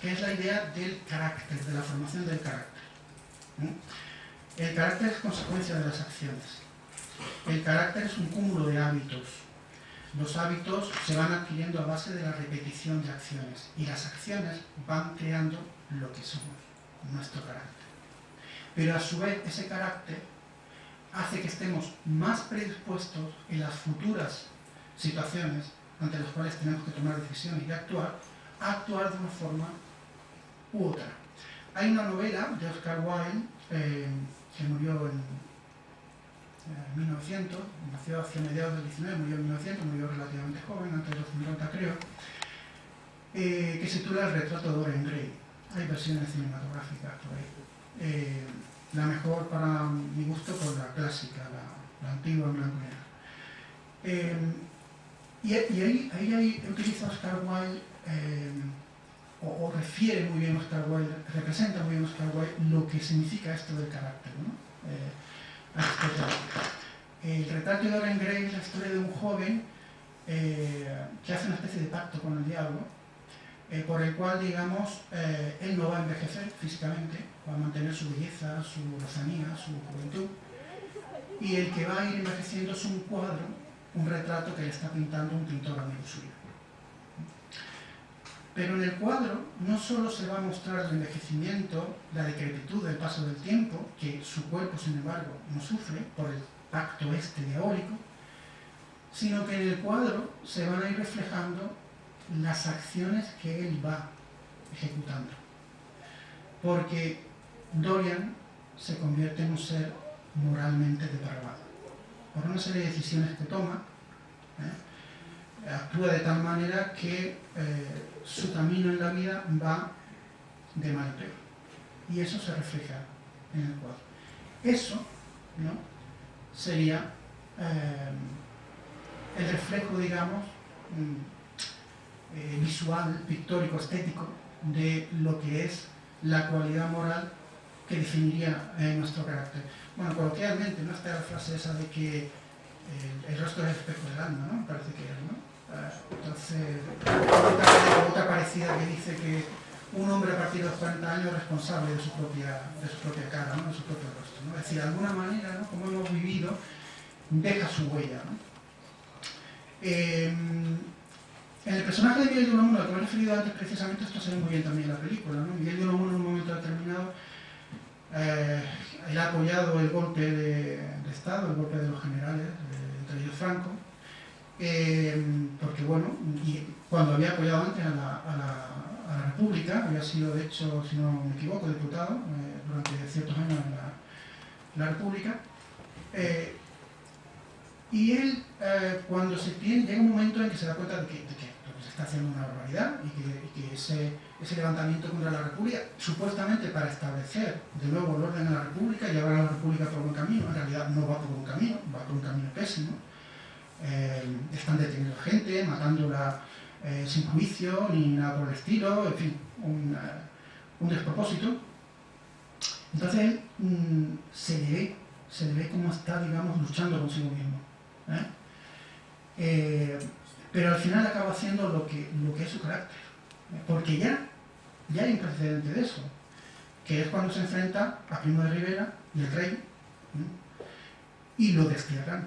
que es la idea del carácter, de la formación del carácter. El carácter es consecuencia de las acciones. El carácter es un cúmulo de hábitos. los hábitos se van adquiriendo a base de la repetición de acciones y las acciones van creando lo que somos, nuestro carácter. Pero a su vez ese carácter hace que estemos más predispuestos en las futuras situaciones ante las cuales tenemos que tomar decisiones y actuar, a actuar de una forma u otra. Hay una novela de Oscar Wilde, eh, que murió en 1900, nació hacia mediados del 19, murió en 1900, murió relativamente joven, antes de los 50 creo, eh, que se titula El retrato de Dorian Gray. Hay versiones cinematográficas por ahí. Eh, la mejor para mi gusto por la clásica, la, antigua en blanco y. Eh, y, ahí, ahí, ahí, Oscar Wilde, o, refiere muy bien Oscar Wilde, representa muy bien Oscar Wilde lo que significa esto del carácter. ¿no? El retrato de Dorian Gray es la historia de un joven eh, que hace una especie de pacto con el diablo, eh, por el cual, digamos, eh, él no va a envejecer físicamente, va a mantener su belleza, su lozanía, su juventud, y el que va a ir envejeciendo es un cuadro, un retrato que le está pintando un pintor amigo suyo. Pero en el cuadro no solo se va a mostrar el envejecimiento, la decrepitud del paso del tiempo, que su cuerpo, sin embargo, no sufre por el pacto este diabólico, sino que en el cuadro se van a ir reflejando las acciones que él va ejecutando. Porque Dorian se convierte en un ser moralmente depravado. Por una serie de decisiones que toma, ¿eh? actúa de tal manera que eh, su camino en la vida va de mal a peor. Y eso se refleja en el cuadro. Eso ¿no? sería eh, el reflejo, digamos, mm, eh, visual, pictórico, estético de lo que es la cualidad moral que definiría eh, nuestro carácter. Bueno, coloquialmente, ¿no? Está la frase esa de que el rostro es el espejo del alma, ¿no? Parece que es, ¿no? Entonces, otra, parecida que dice que un hombre a partir de los 40 años es responsable de su propia, de su propia cara, de su propio rostro. Es decir, de alguna manera, como hemos vivido, deja su huella. Em, en el personaje de Miguel de Unamuno, al que me he referido antes, precisamente esto se ve muy bien también en la película. Miguel de Unamuno en un momento determinado eh, ha apoyado el golpe de, Estado, el golpe de los generales, entre ellos Franco, eh, porque bueno, cuando había apoyado antes a la, República, había sido de hecho, si no me equivoco, diputado eh, durante ciertos años en la, República, eh, y él cuando se tiene, llega un momento en que se da cuenta de que, se está haciendo una barbaridad y que, ese, levantamiento contra la República, supuestamente para establecer de nuevo el orden de la República y llevar a la República por un camino, en realidad no va por un camino, va por un camino pésimo, eh, están deteniendo gente, matándola eh, sin juicio ni nada por el estilo, en fin, un, eh, despropósito. Entonces mm, se le ve, se le ve como está, digamos, luchando consigo mismo. pero al final acaba haciendo lo que, lo que es su carácter. Porque ya, ya hay un precedente de eso, que es cuando se enfrenta a Primo de Rivera y el rey, y lo destierran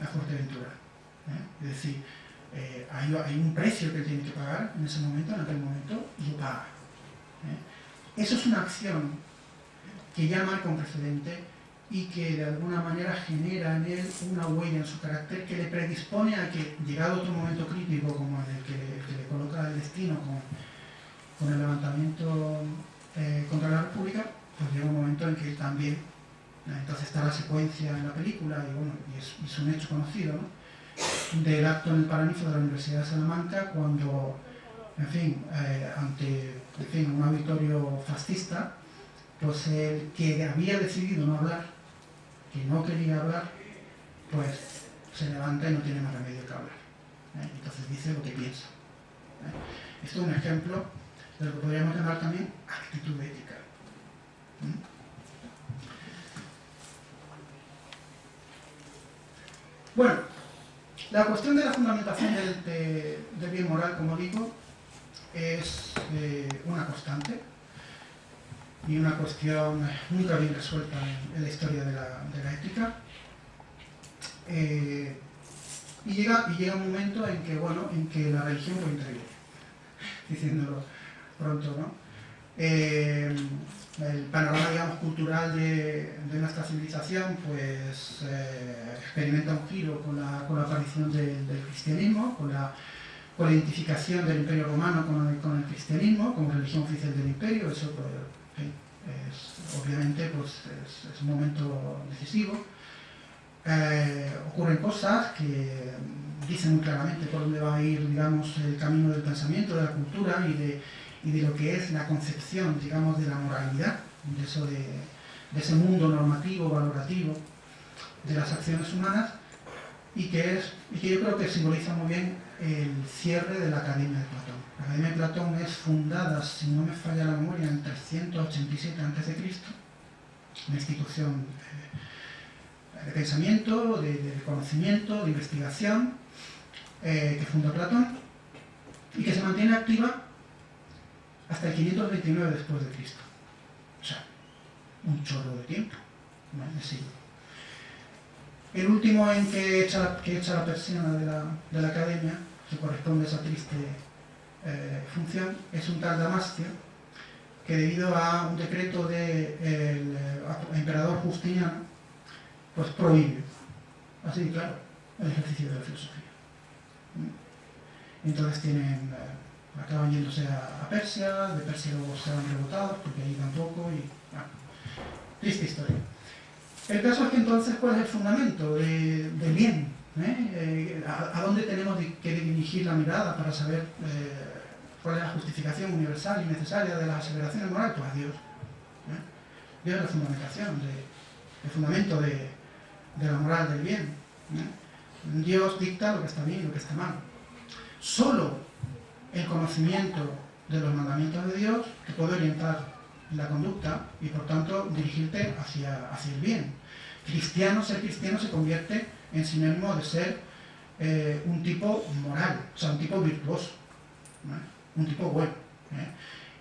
a Fuerteventura. ¿eh? Es decir, eh, hay, un precio que tiene que pagar en ese momento, en aquel momento, y lo paga. ¿eh? Eso es una acción que ya marca un precedente y que de alguna manera genera en él una huella en su carácter que le predispone a que, llegado otro momento crítico como el que, le coloca el destino con, el levantamiento contra la República, pues llega un momento en que él también entonces está la secuencia en la película y, bueno, y es, un hecho conocido, del acto en el Paraninfo de la Universidad de Salamanca cuando, en fin, eh, ante un auditorio fascista, pues el que había decidido no hablar, que no quería hablar, pues se levanta y no tiene más remedio que hablar. ¿eh? Entonces dice lo que piensa. ¿eh? Esto es un ejemplo de lo que podríamos llamar también actitud ética. Bueno, la cuestión de la fundamentación del, bien moral, como digo, es eh, una constante y una cuestión nunca bien resuelta en, la historia de la, ética. Eh, Y llega, un momento en que, bueno, en que la religión puede intervenir, diciéndolo pronto, ¿no? Eh, el panorama, cultural de, nuestra civilización, pues eh, experimenta un giro con la, aparición del cristianismo, con la, identificación del Imperio Romano con el, cristianismo como religión oficial del imperio, eso pues, es, obviamente pues, es, un momento decisivo. Eh, ocurren cosas que dicen muy claramente por dónde va a ir, digamos, el camino del pensamiento, de la cultura y de, de lo que es la concepción, digamos, de la moralidad, de, eso de, ese mundo normativo, valorativo de las acciones humanas y que, es, y que yo creo que simboliza muy bien el cierre de la Academia de Platón. La Academia de Platón es fundada, si no me falla la memoria, en 387 a.C., una institución de pensamiento, de, conocimiento, de investigación, eh, que funda Platón y que se mantiene activa hasta el 529 después de Cristo. O sea, un chorro de tiempo, ¿no? El último en que echa, que echa la persiana de la, de la academia, que corresponde a esa triste eh, función, es un tal Damastio, que debido a un decreto del de emperador Justiniano, pues prohíbe, así claro, el ejercicio de la filosofía. Entonces tienen, eh, acaban yéndose a, Persia, de Persia luego se van rebotados porque ahí tampoco, y bueno, triste historia. El caso es que entonces, ¿cuál es el fundamento del bien? ¿Eh? Eh, a, dónde tenemos que dirigir la mirada para saber cuál es la justificación universal y necesaria de las aseveraciones morales? Pues a Dios. Dios es la fundamentación, el fundamento de, de la moral del bien. Dios dicta lo que está bien y lo que está mal. Solo el conocimiento de los mandamientos de Dios te puede orientar la conducta y por tanto dirigirte hacia, hacia el bien. Cristiano, ser cristiano se convierte en sinónimo de ser eh, un tipo moral, o sea, un tipo virtuoso, un tipo bueno. ¿eh?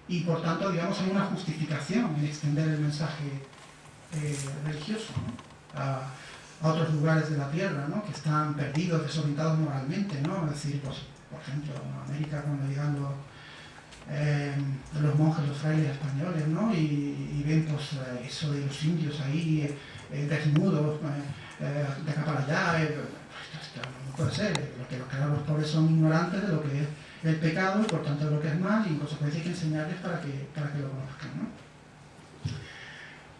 Y por tanto, digamos, hay una justificación en extender el mensaje eh, religioso a otros lugares de la Tierra, ¿no? que están perdidos, desorientados moralmente, ¿no? Es decir, pues, por ejemplo, en América cuando llegan los, eh, los monjes, los frailes españoles, ¿no? Y, ven pues eh, eso de los indios ahí eh, desnudos, de acá para allá, no puede ser, lo que, los pobres son ignorantes de lo que es el pecado y por tanto de lo que es mal y en consecuencia hay que enseñarles para que, para que lo conozcan, ¿no?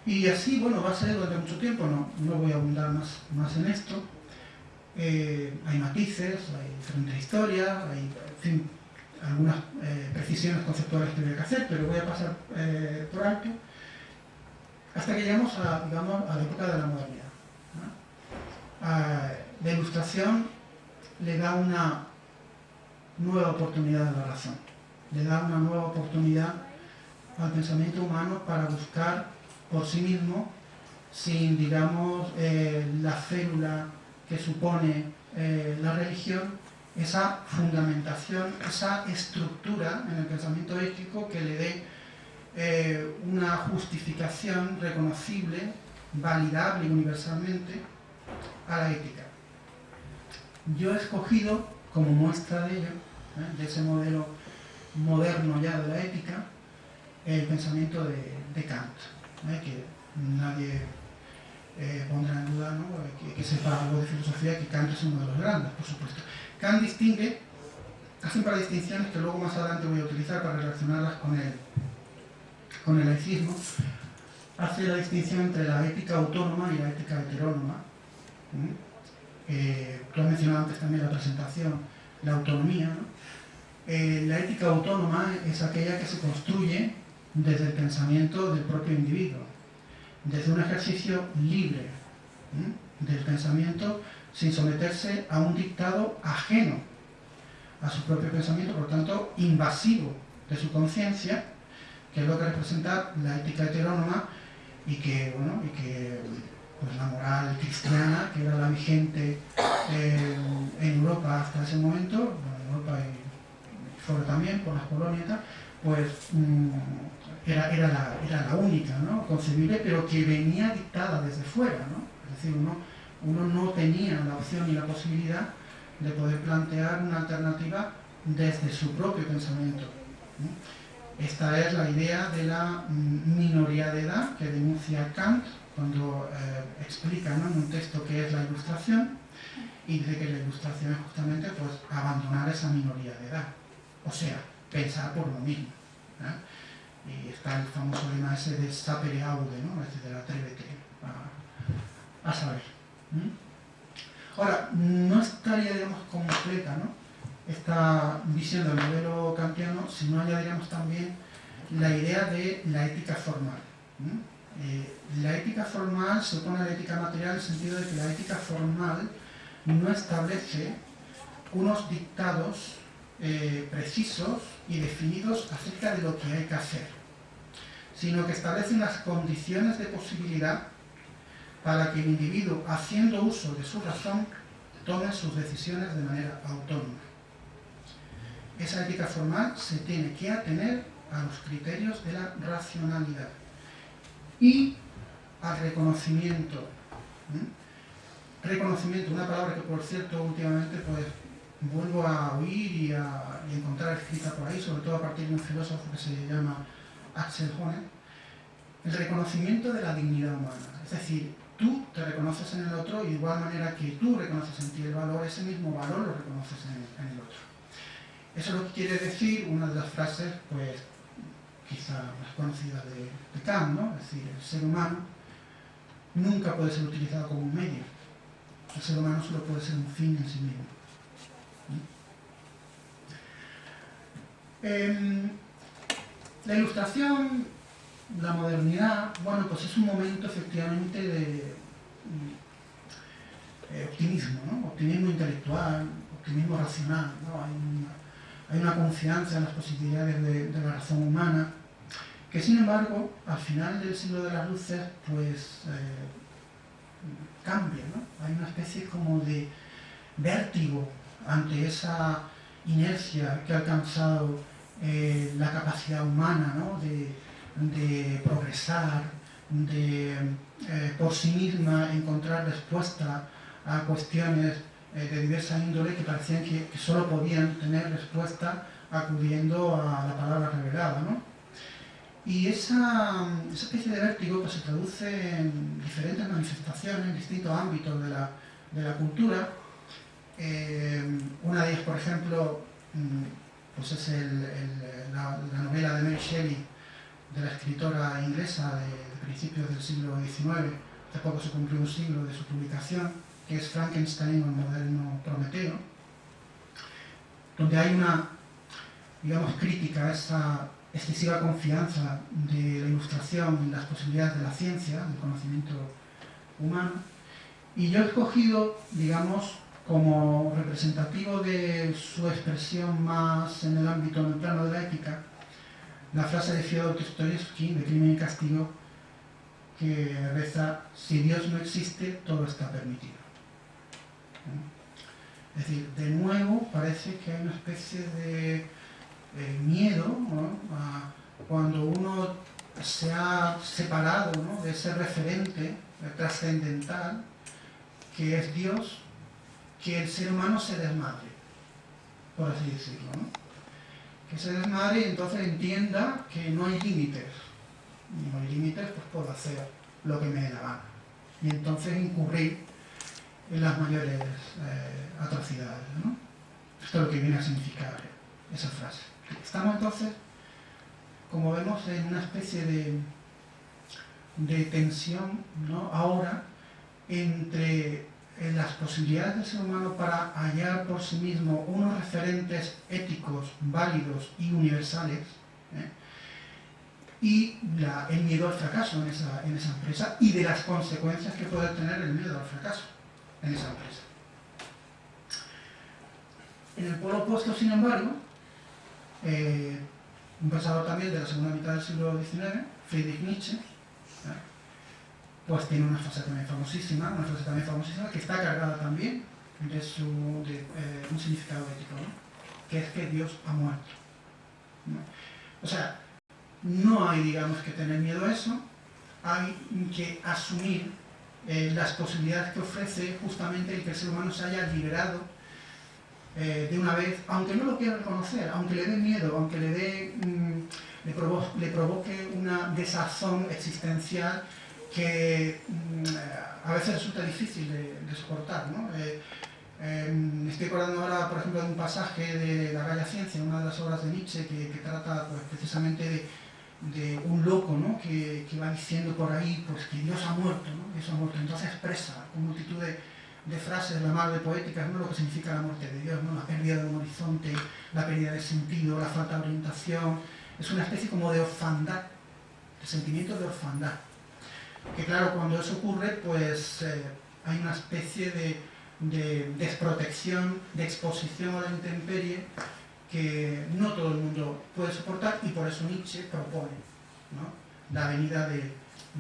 Y así, bueno, va a ser durante mucho tiempo, no, no voy a abundar más, más en esto. Eh, hay matices, hay diferentes historias, hay, algunas eh, precisiones conceptuales que tengo que hacer, pero voy a pasar eh, por alto hasta que llegamos a, digamos, a la época de la modernidad. la ilustración le da una nueva oportunidad a la razón, le da una nueva oportunidad al pensamiento humano para buscar por sí mismo, sin, digamos, la célula que supone eh, la religión, esa fundamentación, esa estructura en el pensamiento ético que le dé eh, una justificación reconocible, validable universalmente a la ética. Yo he escogido como muestra de ello, de ese modelo moderno ya de la ética, el pensamiento de Kant que nadie eh, pondrá en duda que, sepa algo de filosofía, que Kant es uno de los grandes, por supuesto. Kant distingue, hace un par de distinciones que luego más adelante voy a utilizar para relacionarlas con el, con el laicismo, hace la distinción entre la ética autónoma y la ética heterónoma. Eh, tú has mencionado antes también la presentación, la autonomía. Eh, la ética autónoma es aquella que se construye desde el pensamiento del propio individuo, desde un ejercicio libre del pensamiento sin someterse a un dictado ajeno a su propio pensamiento, por tanto invasivo de su conciencia, que es lo que representa la ética heterónoma y que, bueno, y que pues, la moral cristiana, que era la vigente eh, en Europa hasta ese momento, en Europa y sobre también por las colonias, pues mm, era, era, la, era la única ¿no? concebible, pero que venía dictada desde fuera. ¿no? Es decir, uno, uno no tenía la opción y la posibilidad de poder plantear una alternativa desde su propio pensamiento. Esta es la idea de la minoría de edad que denuncia Kant cuando eh, explica en un texto qué es la ilustración y dice que la ilustración es justamente pues, abandonar esa minoría de edad, o sea, pensar por lo mismo. Y está el famoso lema ese de sapere aude, ¿no? decir, atrévete a, a saber. Ahora, no estaría, completa, ¿no? esta visión del modelo kantiano si no añadiríamos también la idea de la ética formal. Eh, la ética formal se opone a la ética material en el sentido de que la ética formal no establece unos dictados eh, precisos y definidos acerca de lo que hay que hacer, sino que establece unas condiciones de posibilidad para que el individuo, haciendo uso de su razón, tome sus decisiones de manera autónoma esa ética formal se tiene que atener a los criterios de la racionalidad y al reconocimiento. Reconocimiento, una palabra que por cierto últimamente pues vuelvo a oír y a encontrar escrita por ahí, sobre todo a partir de un filósofo que se llama Axel Honneth, el reconocimiento de la dignidad humana. Es decir, tú te reconoces en el otro y de igual manera que tú reconoces en ti el valor, ese mismo valor lo reconoces en el otro. Eso es lo que quiere decir una de las frases, pues, quizá más conocidas de, Kant, ¿no? Es decir, el ser humano nunca puede ser utilizado como un medio. El ser humano solo puede ser un fin en sí mismo. Em, la ilustración, la modernidad, bueno, pues es un momento efectivamente de eh, optimismo. Optimismo intelectual, optimismo racional, hay una confianza en las posibilidades de, la razón humana, que sin embargo, al final del siglo de las luces, pues eh, cambia, ¿no? Hay una especie como de vértigo ante esa inercia que ha alcanzado eh, la capacidad humana ¿no? de, progresar, de eh, por sí misma encontrar respuesta a cuestiones eh, de diversa índole que parecían que, solo podían tener respuesta acudiendo a la palabra revelada. ¿no? Y esa, especie de vértigo pues, se traduce en diferentes manifestaciones, en distintos ámbitos de la, de la cultura. Una de ellas, por ejemplo, mm, pues es el, la, novela de Mary Shelley, de la escritora inglesa de, principios del siglo XIX. Hace poco se cumplió un siglo de su publicación que es Frankenstein o el moderno Prometeo, donde hay una, digamos, crítica a esa excesiva confianza de la ilustración en las posibilidades de la ciencia, del conocimiento humano, y yo he escogido, digamos, como representativo de su expresión más en el ámbito, en el plano de la ética, la frase de Fyodor Dostoyevsky, de Crimen y Castigo, que reza, si Dios no existe, todo está permitido. Es decir, de nuevo parece que hay una especie de eh, miedo cuando uno se ha separado de ese referente eh, trascendental que es Dios, que el ser humano se desmadre, por así decirlo. Que se desmadre y entonces entienda que no hay límites. Y no hay límites, pues puedo hacer lo que me dé la gana. Y entonces incurrir en las mayores eh, atrocidades. ¿no? Esto es lo que viene a significar esa frase. Estamos entonces, como vemos, en una especie de, de tensión ¿no? ahora entre las posibilidades del ser humano para hallar por sí mismo unos referentes éticos válidos y universales ¿eh? y el miedo al fracaso en esa, en esa empresa y de las consecuencias que puede tener el miedo al fracaso en esa empresa. En el polo opuesto, sin embargo, eh, un pensador también de la segunda mitad del siglo XIX, Friedrich Nietzsche. Pues tiene una frase también famosísima, una frase también famosísima que está cargada también de, su, eh, un significado ético, que es que Dios ha muerto. O sea, no hay, digamos, que tener miedo a eso, hay que asumir eh, las posibilidades que ofrece justamente el que el ser humano se haya liberado eh, de una vez, aunque no lo quiera reconocer, aunque le dé miedo, aunque le dé... Mm, le, provoque una desazón existencial que mm, a veces resulta difícil de, soportar. ¿no? Eh, em, estoy acordando ahora, por ejemplo, de un pasaje de La Galla Ciencia, una de las obras de Nietzsche, que, trata pues, precisamente de, un loco ¿no? que, va diciendo por ahí pues, que Dios ha muerto, ¿no? Dios ha muerto. Entonces expresa con multitud de, de frases, la madre poéticas, ¿no? lo que significa la muerte de Dios, ¿no? la pérdida de un horizonte, la pérdida de sentido, la falta de orientación, es una especie como de orfandad, de sentimiento de orfandad. Que claro, cuando eso ocurre, pues eh, hay una especie de, desprotección, de exposición a la intemperie que no todo el mundo puede soportar y por eso Nietzsche propone la venida de,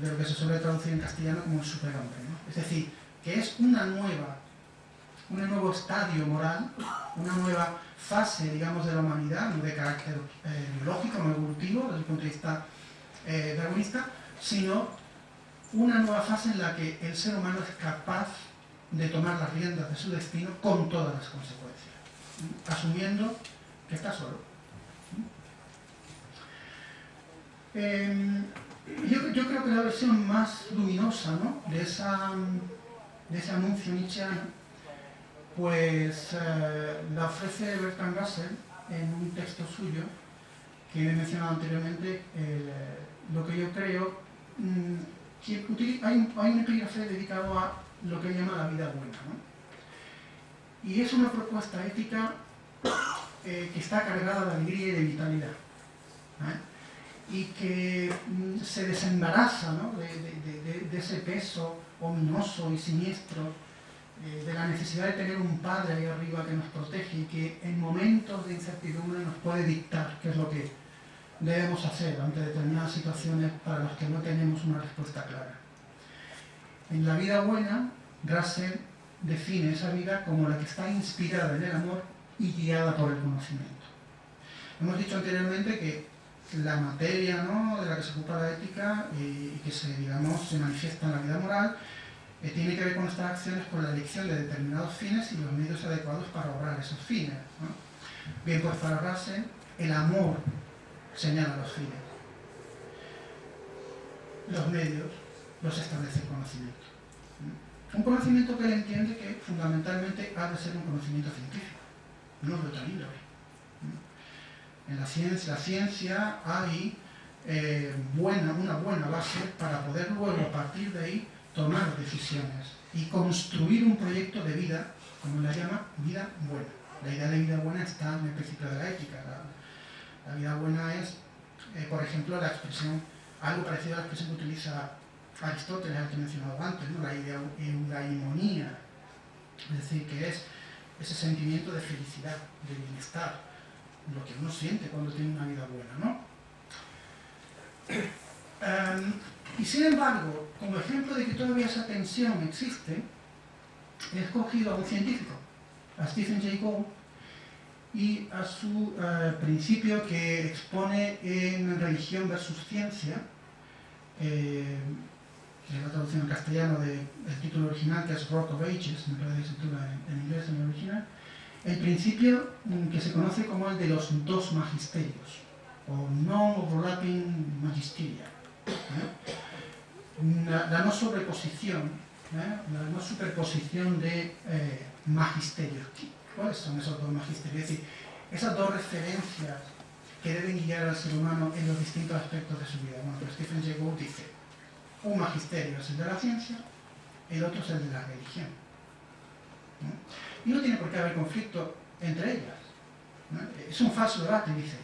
lo que se suele traducir en castellano como el superhombre. Es decir, que es una nueva, un nuevo estadio moral, una nueva fase, digamos, de la humanidad, no de carácter eh, biológico, no evolutivo, desde el punto de vista eh, sino una nueva fase en la que el ser humano es capaz de tomar las riendas de su destino con todas las consecuencias, asumiendo que está solo. Em, yo, creo que la versión más luminosa ¿no? de, esa, de ese anuncio nietzscheano pues eh, la ofrece Bertrand Russell en un texto suyo que he mencionado anteriormente, lo que yo creo, mm, que hay, un, hay, epígrafe dedicado a lo que llama la vida buena. Y es una propuesta ética eh, que está cargada de alegría y de vitalidad. y que mm, se desembaraza de, ese peso ominoso y siniestro eh, de la necesidad de tener un padre ahí arriba que nos protege y que en momentos de incertidumbre nos puede dictar qué es lo que debemos hacer ante determinadas situaciones para las que no tenemos una respuesta clara. En la vida buena, Russell define esa vida como la que está inspirada en el amor y guiada por el conocimiento. Hemos dicho anteriormente que la materia ¿no? de la que se ocupa la ética y que se, digamos, se manifiesta en la vida moral que tiene que ver con estas acciones con la elección de determinados fines y los medios adecuados para obrar esos fines. Bien, pues para Russell, el amor señala los fines. Los medios los establece el conocimiento. Un conocimiento que él entiende que fundamentalmente ha de ser un conocimiento científico, no de otra índole. En la ciencia, la ciencia hay eh, buena, una buena base para poder luego a partir de ahí tomar decisiones y construir un proyecto de vida, como la llama, vida buena. La idea de vida buena está en el principio de la ética. Vida buena es, eh, por ejemplo, la expresión, algo parecido a la expresión que utiliza Aristóteles, al que he mencionado antes, ¿no? la eudaimonía, es decir, que es ese sentimiento de felicidad, de bienestar, lo que uno siente cuando tiene una vida buena, ¿no? Em, y sin embargo, como ejemplo de que todavía esa tensión existe, he escogido a un científico, a Stephen Jay Gould, y a su eh, principio que expone en Religión versus Ciencia, eh, que es la traducción en castellano del título original, que es Rock of Ages, me parece que se titula en, inglés en el original, el principio mm, que se conoce como el de los dos magisterios, o non-overlapping magisteria. ¿eh? la, no sobreposición, la no superposición de magisterios. ¿Cuáles son esos dos magisterios? Es decir, esas dos referencias que deben guiar al ser humano en los distintos aspectos de su vida. Bueno, pues Stephen Jay Gould dice, un magisterio es el de la ciencia, el otro es el de la religión. Y no tiene por qué haber conflicto entre ellas. Es un falso debate, dice.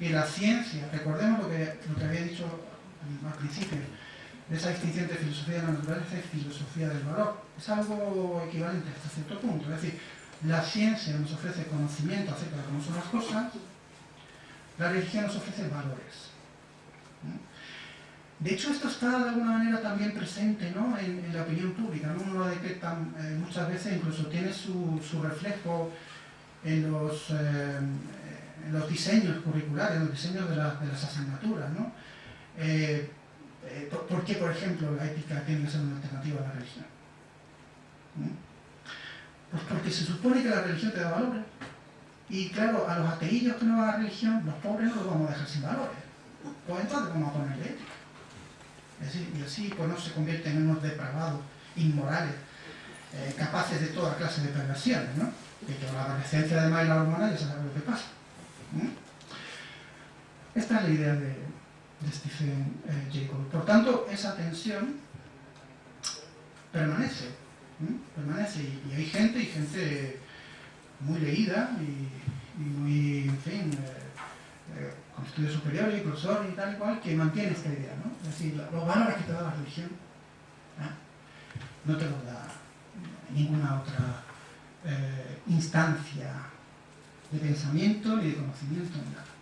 Y la ciencia, recordemos lo que, lo que había dicho al principio, de esa distinción de filosofía de la naturaleza y filosofía del valor. Es algo equivalente hasta cierto punto. Es decir, la ciencia nos ofrece conocimiento acerca de cómo son las cosas, la religión nos ofrece valores. De hecho, esto está de alguna manera también presente en, la opinión pública. ¿no? Uno lo detecta eh, muchas veces, incluso tiene su, reflejo en los, eh, los diseños curriculares, en los diseños de, de las asignaturas. ¿no? Eh, eh, ¿por, qué, por ejemplo, la ética tiene que ser una alternativa a la religión? ¿Mm? Pues porque se supone que la religión te da valores. Y claro, a los ateillos que no van a la religión, los pobres no los vamos a dejar sin valores. Pues entonces vamos a ponerle ética. y así pues no se convierten en unos depravados, inmorales, eh, capaces de toda clase de perversiones, ¿no? Que con la adolescencia además y la hormona ya se sabe lo que pasa. Esta es la idea de, Stephen eh, Jacob. Por tanto, esa tensión permanece, permanece y, hay gente, y gente muy leída y, muy, en fin, eh, eh, con estudios superiores, profesor y tal y cual, que mantiene esta idea, ¿no? Es decir, los valores que te da la religión no te los da ninguna otra instancia de pensamiento ni de conocimiento ni nada.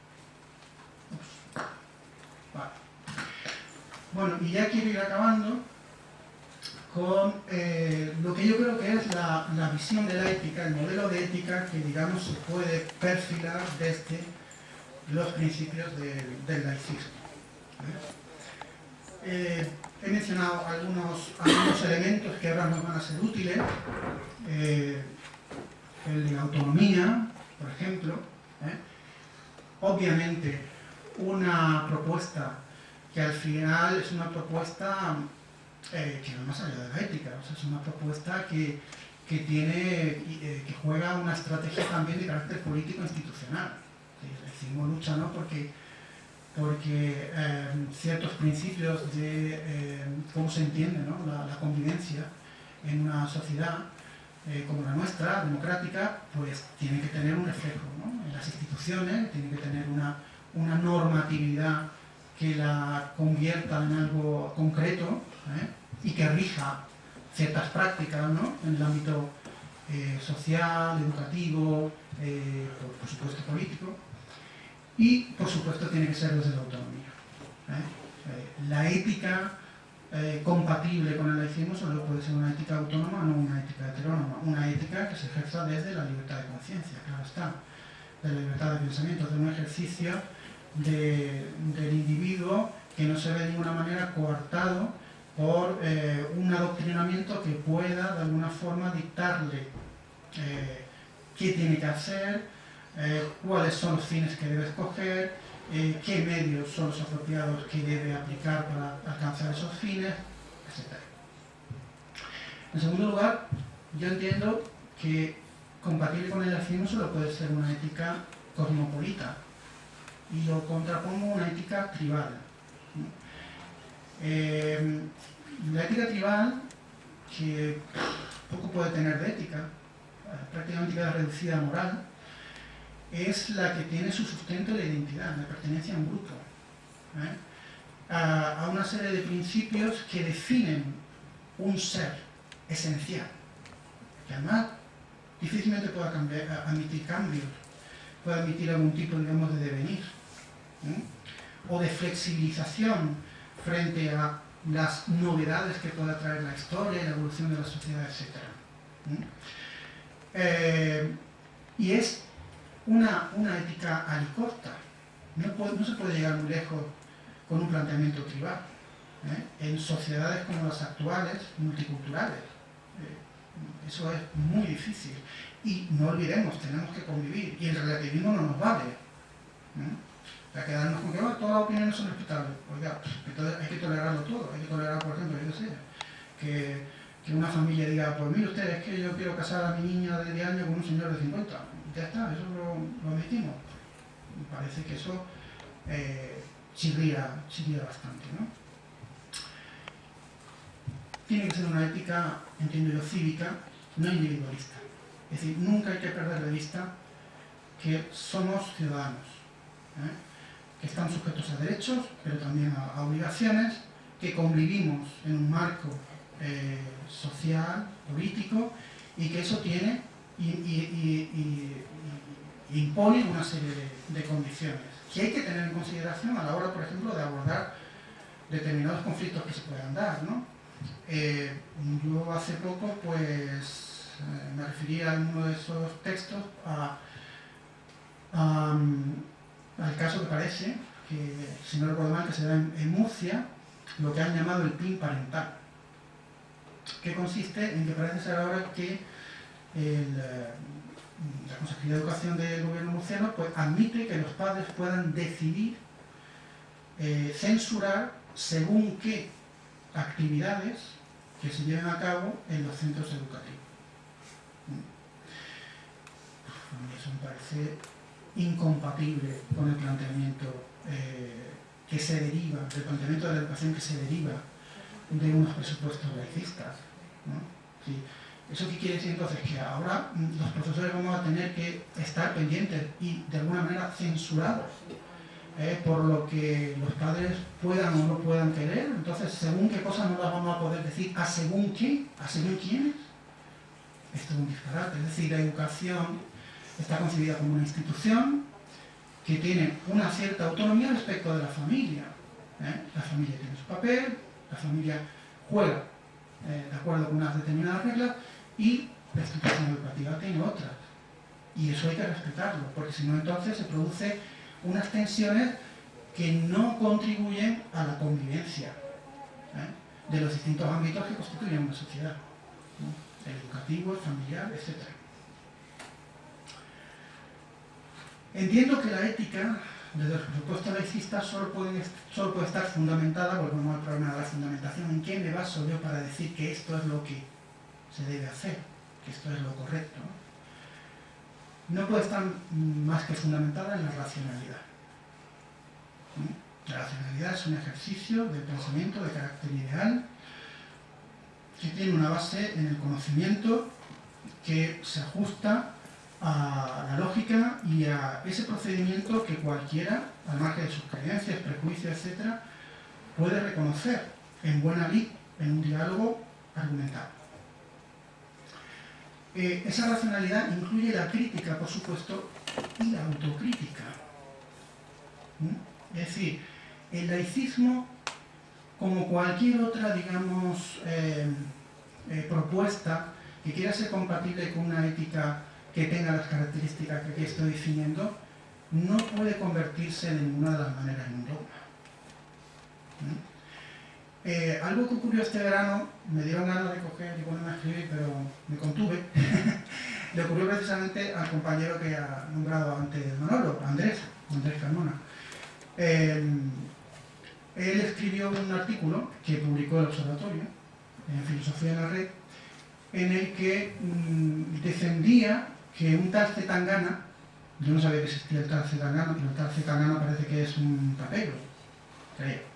Bueno, y ya quiero ir acabando con eh, lo que yo creo que es la, visión de la ética, el modelo de ética que, digamos, se puede perfilar desde los principios del laicismo. Eh, he mencionado algunos, algunos elementos que ahora nos van a ser útiles, eh, el de autonomía, por ejemplo. Obviamente, una propuesta que al final es una propuesta eh, que va más allá de la ética, es una propuesta que, tiene, eh, que juega una estrategia también de carácter político institucional. Decimos lucha no porque, porque eh, ciertos principios de cómo se entiende la, convivencia en una sociedad como la nuestra, democrática, pues tiene que tener un reflejo en las instituciones, tiene que tener una, una normatividad que la convierta en algo concreto ¿eh? y que rija ciertas prácticas en el ámbito eh, social, educativo, eh, por, supuesto político, y por supuesto tiene que ser desde la autonomía. la ética compatible con el laicismo solo puede ser una ética autónoma, no una ética heterónoma, una ética que se ejerza desde la libertad de conciencia, claro está, de la libertad de pensamiento, de un ejercicio del individuo que no se ve de ninguna manera coartado por eh, un adoctrinamiento que pueda de alguna forma dictarle eh, qué tiene que hacer, eh, cuáles son los fines que debe escoger, qué medios son los apropiados que debe aplicar para alcanzar esos fines, etc. En segundo lugar, yo entiendo que compatible con el laicismo solo puede ser una ética cosmopolita, y lo contrapongo a una ética tribal. Eh, la ética tribal, que poco puede tener de ética, prácticamente queda reducida a moral, es la que tiene su sustento de identidad, la pertenencia a un grupo, ¿eh? a, una serie de principios que definen un ser esencial, que además difícilmente pueda admitir cambios, puede admitir algún tipo, digamos, de devenir o de flexibilización frente a las novedades que pueda traer la historia la evolución de la sociedad, etc. Eh, y es una, una ética alicorta. No, no, se puede llegar muy lejos con un planteamiento tribal. ¿eh? En sociedades como las actuales, multiculturales, eh, eso es muy difícil. Y no olvidemos, tenemos que convivir. Y el relativismo no nos vale a quedarnos con que todas las opiniones son respetables. Oiga, entonces hay que tolerarlo todo. Hay que tolerar, por ejemplo, yo sé, que, que, una familia diga, pues mire usted, es que yo quiero casar a mi niña de 10 años con un señor de 50. Ya está, eso lo, lo admitimos. Parece que eso eh, chirría, bastante, ¿no? Tiene que ser una ética, entiendo yo, cívica, no individualista. Es decir, nunca hay que perder de vista que somos ciudadanos. ¿eh? Que están sujetos a derechos, pero también a, obligaciones, que convivimos en un marco eh, social, político, y que eso tiene y, impone una serie de, condiciones que hay que tener en consideración a la hora, por ejemplo, de abordar determinados conflictos que se puedan dar. ¿no? Eh, yo hace poco pues, eh, me refería en uno de esos textos a, a al caso que parece, que si no recuerdo mal, que se da en, Murcia, lo que han llamado el PIN parental, que consiste en que parece ser ahora que la Consejería de Educación del Gobierno murciano pues, admite que los padres puedan decidir censurar según qué actividades que se lleven a cabo en los centros educativos. Mí eso me parece incompatible con el planteamiento eh, que se deriva, del planteamiento de la educación que se deriva de unos presupuestos laicistas. ¿Eso qué quiere decir entonces? Que ahora mm, los profesores vamos a tener que estar pendientes y de alguna manera censurados ¿eh? por lo que los padres puedan o no puedan querer. Entonces, según qué cosas no las vamos a poder decir, a según quién, a según quiénes. Esto es un disparate. Es decir, la educación está concebida como una institución que tiene una cierta autonomía respecto de la familia. ¿eh? La familia tiene su papel, la familia juega eh, de acuerdo con unas determinadas reglas y la institución educativa tiene otras. Y eso hay que respetarlo, porque si no entonces se produce unas tensiones que no contribuyen a la convivencia ¿eh? de los distintos ámbitos que constituyen una sociedad, el educativo, el familiar, etc. Entiendo que la ética, desde el presupuesto laicista, solo puede, solo puede estar fundamentada, volvemos al problema de la fundamentación, en qué me baso yo para decir que esto es lo que se debe hacer, que esto es lo correcto no puede estar más que fundamentada en la racionalidad. La racionalidad es un ejercicio de pensamiento de carácter ideal que tiene una base en el conocimiento que se ajusta a la lógica y a ese procedimiento que cualquiera, al margen de sus creencias, prejuicios, etc., puede reconocer en buena lid, en un diálogo argumentado. Eh, esa racionalidad incluye la crítica, por supuesto, y la autocrítica. ¿Mm? Es decir, el laicismo, como cualquier otra, digamos, eh, eh, propuesta que quiera ser compatible con una ética que tenga las características que aquí estoy definiendo, no puede convertirse de ninguna de las maneras en un dogma. ¿Mm? Eh, algo que ocurrió este verano, me dieron ganas de coger y ponerme a escribir, pero me contuve, le ocurrió precisamente al compañero que ha nombrado antes Manolo, Andrés, Andrés Carmona. Eh, él escribió un artículo que publicó el Observatorio, en Filosofía de la Red, en el que mm, defendía que un tal Zetangana, yo no sabía que existía el tal Zetangana, pero el tal Zetangana parece que es un capello, creo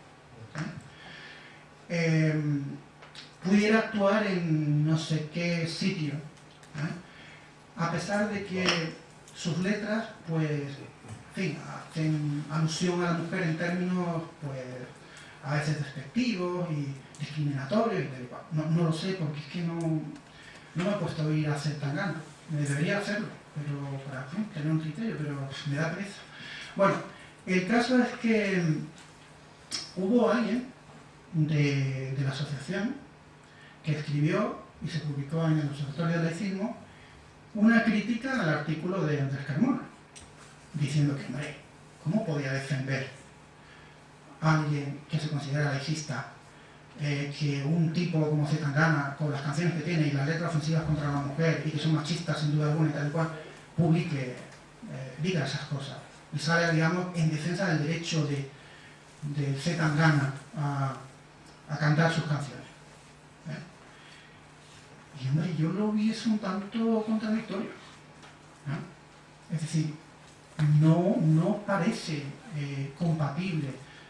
Em, pudiera actuar en no sé qué sitio, ¿eh? a pesar de que sus letras, pues, en fin, hacen alusión a la mujer en términos, pues, a veces despectivos y discriminatorios No, no, lo sé porque es que no, no me he puesto a oír a hacer tan gana. Debería hacerlo, pero para tener un criterio, pero me da pereza. Bueno, el caso es que hubo alguien de, la asociación que escribió y se publicó en el Observatorio del Laicismo una crítica al artículo de Andrés Carmona, diciendo que, hombre, ¿cómo podía defender a alguien que se considera laicista eh, que un tipo como Zetangana, con las canciones que tiene y las letras ofensivas contra la mujer y que son machistas sin duda alguna y tal cual, publique, eh, diga esas cosas y sale, digamos, en defensa del derecho de, de Zetangana a, cantar sus canciones. ¿eh? Y hombre, yo lo vi es un tanto contradictorio. Es decir, no, no parece compatible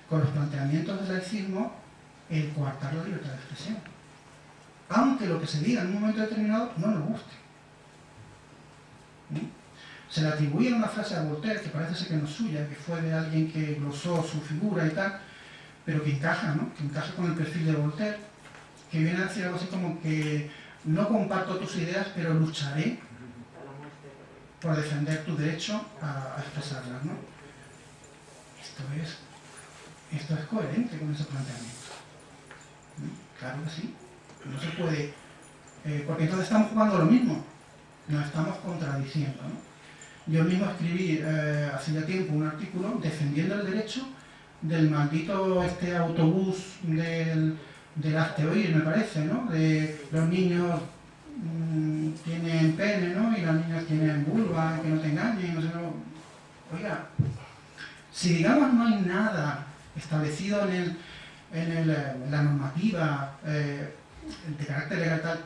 con los planteamientos del laicismo el coartar la libertad de expresión. Aunque lo que se diga en un momento determinado no nos guste. Se le atribuye una frase a Voltaire, que parece ser que no es suya, que fue de alguien que glosó su figura y tal, pero que encaja, ¿no? Que encaja con el perfil de Voltaire, que viene a decir algo así como que no comparto tus ideas, pero lucharé por defender tu derecho a, expresarlas, ¿no? Esto es, esto es coherente con ese planteamiento. Claro que sí. No se puede... Eh, porque entonces estamos jugando lo mismo. Nos estamos contradiciendo, ¿no? Yo mismo escribí eh, hace ya tiempo un artículo defendiendo el derecho del maldito este autobús del, del oír, me parece, ¿no? De los niños mm, tienen pene, ¿no? Y las niñas tienen vulva, que no te engañen, no sé, Oiga, si digamos no hay nada establecido en, en, la normativa eh, de carácter legal tal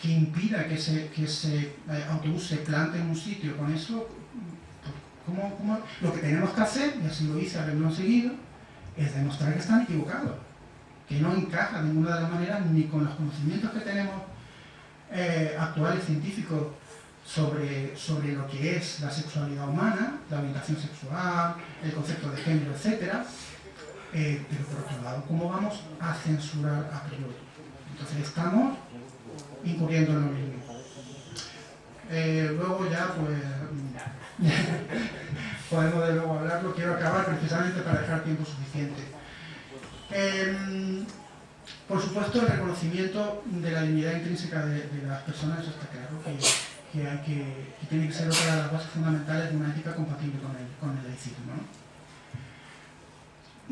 que impida que ese, que ese eh, autobús se plante en un sitio con eso, ¿cómo, cómo? lo que tenemos que hacer, y así lo hice a verlo seguido, es demostrar que están equivocados, que no encaja de ninguna de las maneras ni con los conocimientos que tenemos eh, actuales científicos sobre, sobre lo que es la sexualidad humana, la orientación sexual, el concepto de género, etc. Eh, pero por otro lado, ¿cómo vamos a censurar a priori? Entonces estamos incurriendo en lo mismo. Eh, luego ya, pues, podemos de luego hablarlo, quiero acabar precisamente para dejar tiempo suficiente. Em, por supuesto, el reconocimiento de la dignidad intrínseca de, las personas está claro que, que, tiene que ser otra de las bases fundamentales de una ética compatible con el, con el laicismo.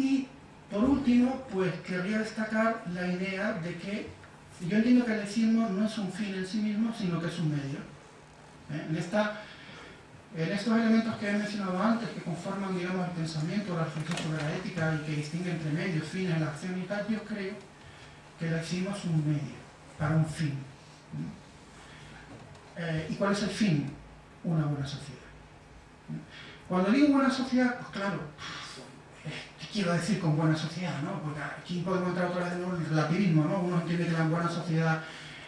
Y, por último, pues querría destacar la idea de que yo entiendo que el laicismo no es un fin en sí mismo, sino que es un medio. ¿eh? En, esta, en estos elementos que he mencionado antes, que conforman digamos, el pensamiento, la reflexión sobre la ética y que distinguen entre medios, fines, la acción y tal, yo creo que el laicismo es un medio para un fin. Eh, ¿Y cuál es el fin? Una buena sociedad. Cuando digo buena sociedad, pues claro, ¿qué quiero decir con buena sociedad? ¿no? Porque aquí podemos entrar otra vez en el relativismo, ¿no? Uno entiende que la buena sociedad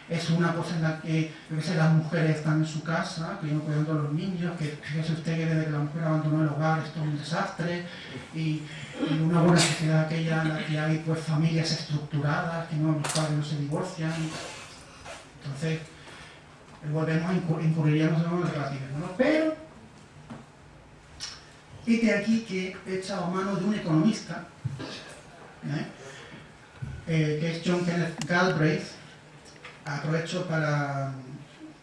es una cosa en la que, las mujeres están en su casa, que no cuidan a los niños, que fíjese usted que desde que la mujer abandonó el hogar esto es un desastre, y, una buena sociedad aquella en la que hay pues familias estructuradas, que no, los padres no se divorcian. Entonces, volvemos a incurriríamos en el relativismo. ¿no? Pero, este aquí que he echado mano de un economista, ¿eh? Que es John Kenneth Galbraith, aprovecho para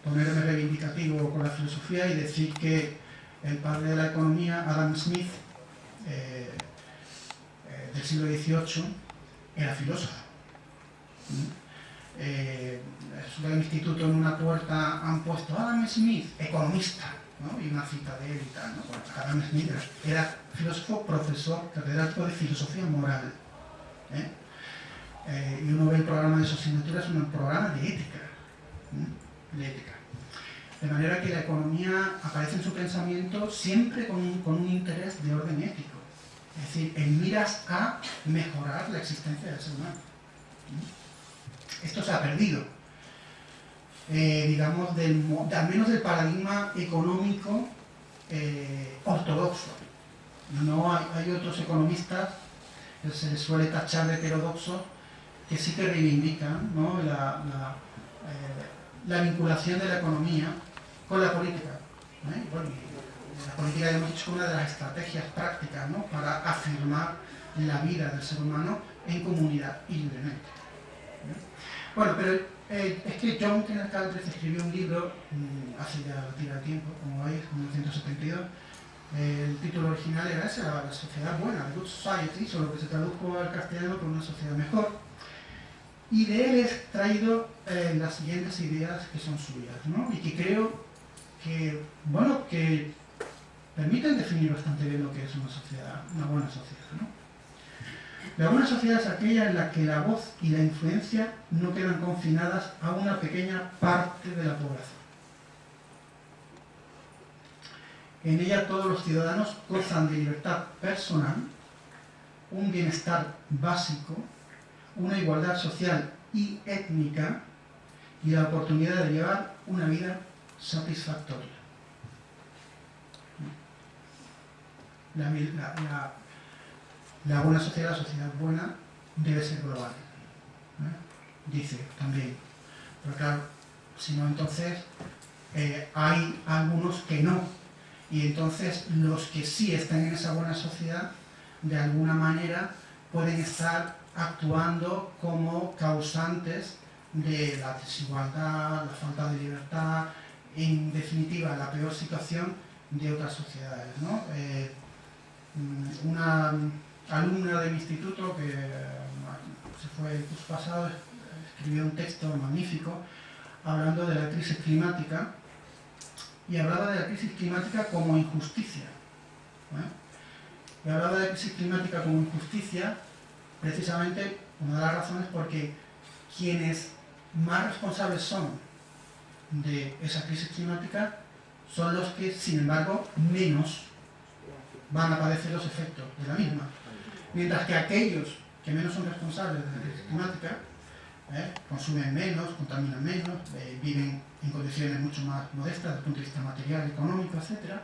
ponerme reivindicativo con la filosofía y decir que el padre de la economía, Adam Smith, eh, eh, del siglo XVIII, era filósofo. En el instituto en una puerta han puesto Adam Smith, economista, y una cita de él y tal. ¿no? Era, filósofo, profesor, catedrático de filosofía moral. Eh, y uno ve el programa de su asignatura, es un programa ética, de ética. De manera que la economía aparece en su pensamiento siempre con un, interés de orden ético. Es decir, en miras a mejorar la existencia del ser humano. Esto se ha perdido. Eh, digamos, del, al menos del paradigma económico eh, ortodoxo. No hay, hay, otros economistas que se les suele tachar de heterodoxos que sí que reivindican la, eh, la, vinculación de la economía con la política. ¿eh? la política hemos dicho una de las estrategias prácticas para afirmar la vida del ser humano en comunidad y libremente. ¿eh? Bueno, pero es que John Kenneth Galbraith escribió un libro mm, hace ya tira tiempo, como veis, en 1972. El título original era ese, la, sociedad buena, The Good Society, solo que se tradujo al castellano por una sociedad mejor y de él he traído eh, las siguientes ideas que son suyas, ¿no? Y que creo que, bueno, que permiten definir bastante bien lo que es una sociedad, una buena sociedad, ¿no? La buena sociedad es aquella en la que la voz y la influencia no quedan confinadas a una pequeña parte de la población. En ella todos los ciudadanos gozan de libertad personal, un bienestar básico una igualdad social y étnica y la oportunidad de llevar una vida satisfactoria. La, buena sociedad, la sociedad buena, debe ser global. Dice también. Pero claro, si no entonces eh, hay algunos que no. Y entonces los que sí están en esa buena sociedad, de alguna manera pueden estar actuando como causantes de la desigualdad, la falta de libertad, en definitiva la peor situación de otras sociedades. Eh, una alumna de mi instituto que se fue el curso pasado escribió un texto magnífico hablando de la crisis climática y hablaba de la crisis climática como injusticia. Y hablaba de la crisis climática como injusticia precisamente una de las razones porque quienes más responsables son de esa crisis climática son los que, sin embargo, menos van a padecer los efectos de la misma. Mientras que aquellos que menos son responsables de la crisis climática ¿eh? consumen menos, contaminan menos, eh, viven en condiciones mucho más modestas desde el punto de vista material, económico, etc.,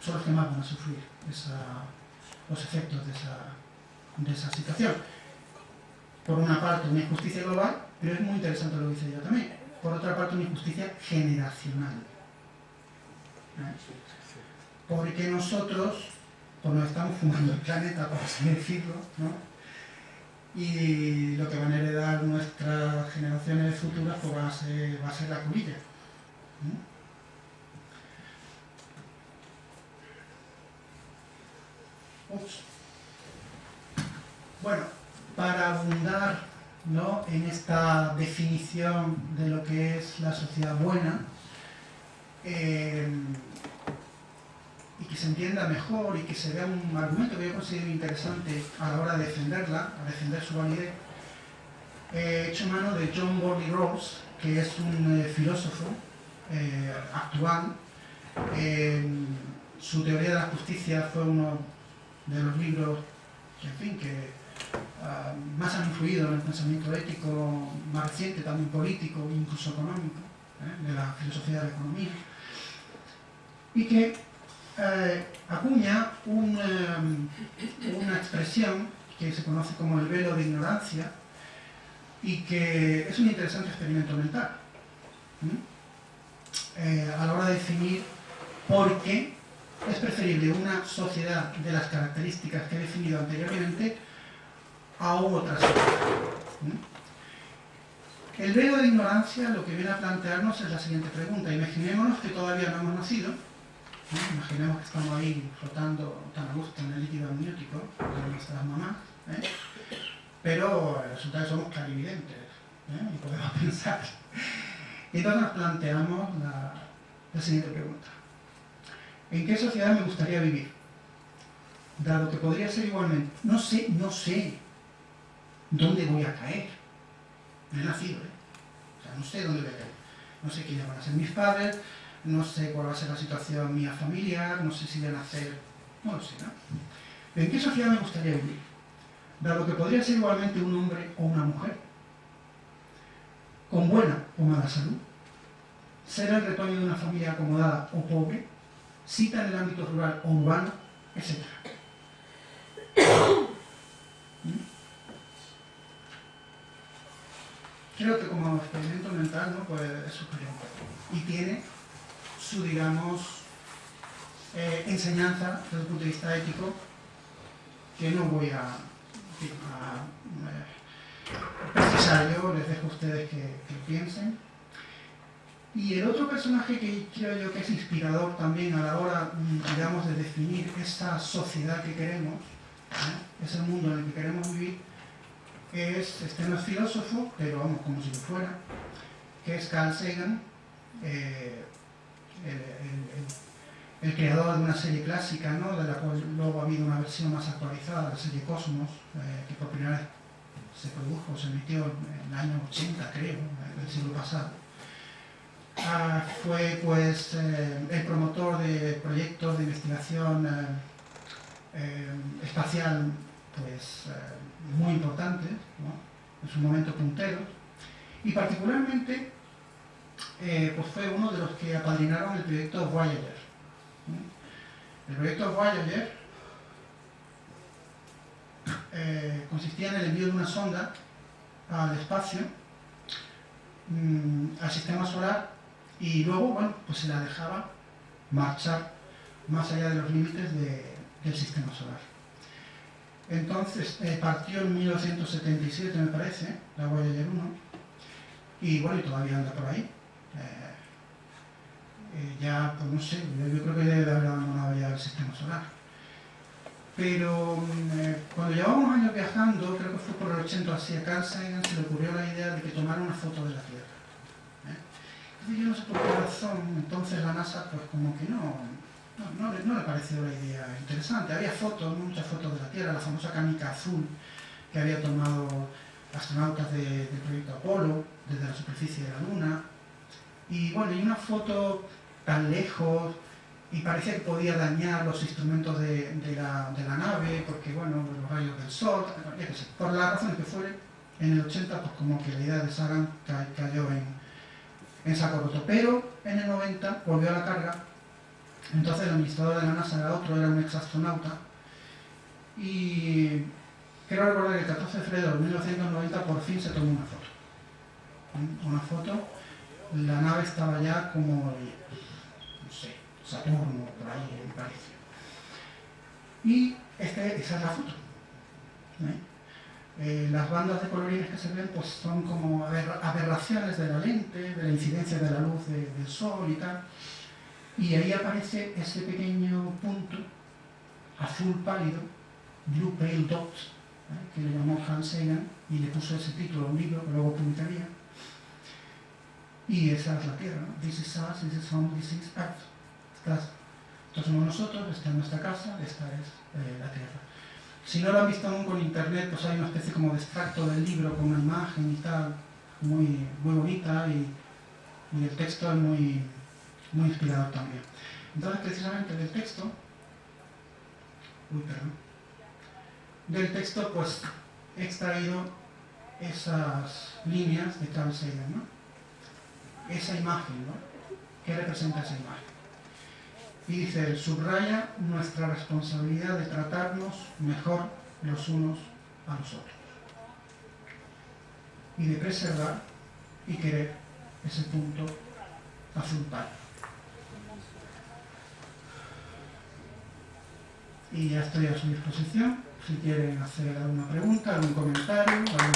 son los que más van a sufrir los efectos de esa, de esa situación. Por una parte, una injusticia global, pero es muy interesante lo que dice ella también. Por otra parte, una injusticia generacional. ¿Eh? Porque nosotros, pues nos estamos fumando el planeta, por así decirlo, ¿no? y lo que van a heredar nuestras generaciones futuras pues va, a ser, la cubilla. Bueno, para abundar ¿no? en esta definición de lo que es la sociedad buena, eh, se entienda mejor y que se vea un argumento que yo considero interesante a la hora de defenderla, a defender su validez, he hecho mano de John Bowley Rawls, que es un eh, filósofo eh, actual. su teoría de la justicia fue uno de los libros que, en fin, que ah, más han influido en el pensamiento ético más reciente, también político, incluso económico, ¿eh? de la filosofía de la economía. Y que eh, acuña eh, una expresión que se conoce como el velo de ignorancia y que es un interesante experimento mental eh, a la hora de definir por qué es preferible una sociedad de las características que he definido anteriormente a otra sociedad. El velo de ignorancia lo que viene a plantearnos es la siguiente pregunta. Imaginémonos que todavía no hemos nacido Imaginemos que estamos ahí flotando tan a gusto en el líquido amniótico de nuestras mamás, ¿eh? pero resulta que somos clarividentes ¿eh? y podemos pensar. Y entonces nos planteamos la, la siguiente pregunta. ¿En qué sociedad me gustaría vivir? Dado que podría ser igualmente, no sé, no sé dónde voy a caer. No he nacido, ¿eh? O sea, no sé dónde voy a caer. No sé quiénes van a ser mis padres, no sé cuál va a ser la situación mía familiar, no sé si van a hacer... no lo sé, ¿no? ¿En qué sociedad me gustaría vivir? Dado que podría ser igualmente un hombre o una mujer, con buena o mala salud, ser el retoño de una familia acomodada o pobre, cita en el ámbito rural o urbano, etc. ¿Mm? Creo que como experimento mental ¿no? pues es superior y tiene su, digamos, eh, enseñanza desde el punto de vista ético, que no voy a, eh, precisar yo, les dejo a ustedes que, piensen. Y el otro personaje que creo yo que es inspirador también a la hora, digamos, de definir esa sociedad que queremos, ¿eh? ese mundo en el que queremos vivir, es, este no filósofo, pero vamos, como si lo fuera, que es Carl Sagan, el, creador de una serie clásica, ¿no? de la cual luego ha habido una versión más actualizada, la serie Cosmos, eh, que por primera vez se produjo, se emitió en el año 80, creo, del siglo pasado. Ah, fue pues eh, el promotor de proyectos de investigación eh, espacial pues, muy importantes, en su momento punteros, y particularmente eh, pues fue uno de los que apadrinaron el proyecto Voyager. El proyecto Voyager eh, consistía en el envío de una sonda al espacio, mm, al sistema solar, y luego, bueno, pues se la dejaba marchar más allá de los límites del sistema solar. Entonces, eh, partió en 1977, me parece, la Voyager 1, y bueno, y todavía anda por ahí. Eh, eh, ya, pues no sé, yo, creo que debe haber abandonado ya el sistema solar. Pero mm, eh, cuando llevamos años viajando, creo que fue por el 80 hacia Carl Sagan, se le ocurrió la idea de que tomara una foto de la Tierra. Entonces yo no sé por qué razón, entonces la NASA pues como que no, no, no, le pareció la idea interesante. Había fotos, muchas fotos de la Tierra, la famosa canica azul que había tomado astronautas del proyecto Apolo, desde la superficie de la Luna. Y bueno, y una foto tan lejos y parecía que podía dañar los instrumentos de, la, nave, porque bueno, los rayos del sol, ya que sé, por la razón que fuere, en el 80 pues como que la idea de Sagan cayó en, en saco roto. Pero en el 90 volvió a la carga entonces el administrador de la NASA era otro, era un ex astronauta. Y quiero recordar que el 14 de febrero de 1990 por fin se tomó una foto. Una foto, la nave estaba ya como, no sé, Saturno, por ahí, me parece. Y este, esa es la foto. ¿eh? Las bandas de colorines que se ven pues, son como aberraciones de la lente, de la incidencia de la luz del sol y tal. Y ahí aparece ese pequeño punto azul pálido, Blue Pale Dot, ¿eh? que le llamó Hans Sagan y le puso ese título a un libro que luego publicaría. Y esa es la Tierra, ¿no? This is us, this is home, this is Earth. estos somos nosotros, esta es nuestra casa, esta es eh, la Tierra. Si no lo han visto aún con internet, pues hay una especie como de extracto del libro con una imagen y tal, muy, muy bonita y, y el texto es muy, muy inspirador también. Entonces, precisamente del texto, uy, perdón, del texto, pues, he extraído esas líneas de Carl Sagan, ¿no? Esa imagen, ¿no? ¿Qué representa esa imagen? Y dice, subraya nuestra responsabilidad de tratarnos mejor los unos a los otros. Y de preservar y querer ese punto azul pálido. y ya estoy a su disposición si quieren hacer alguna pregunta, algún comentario, algún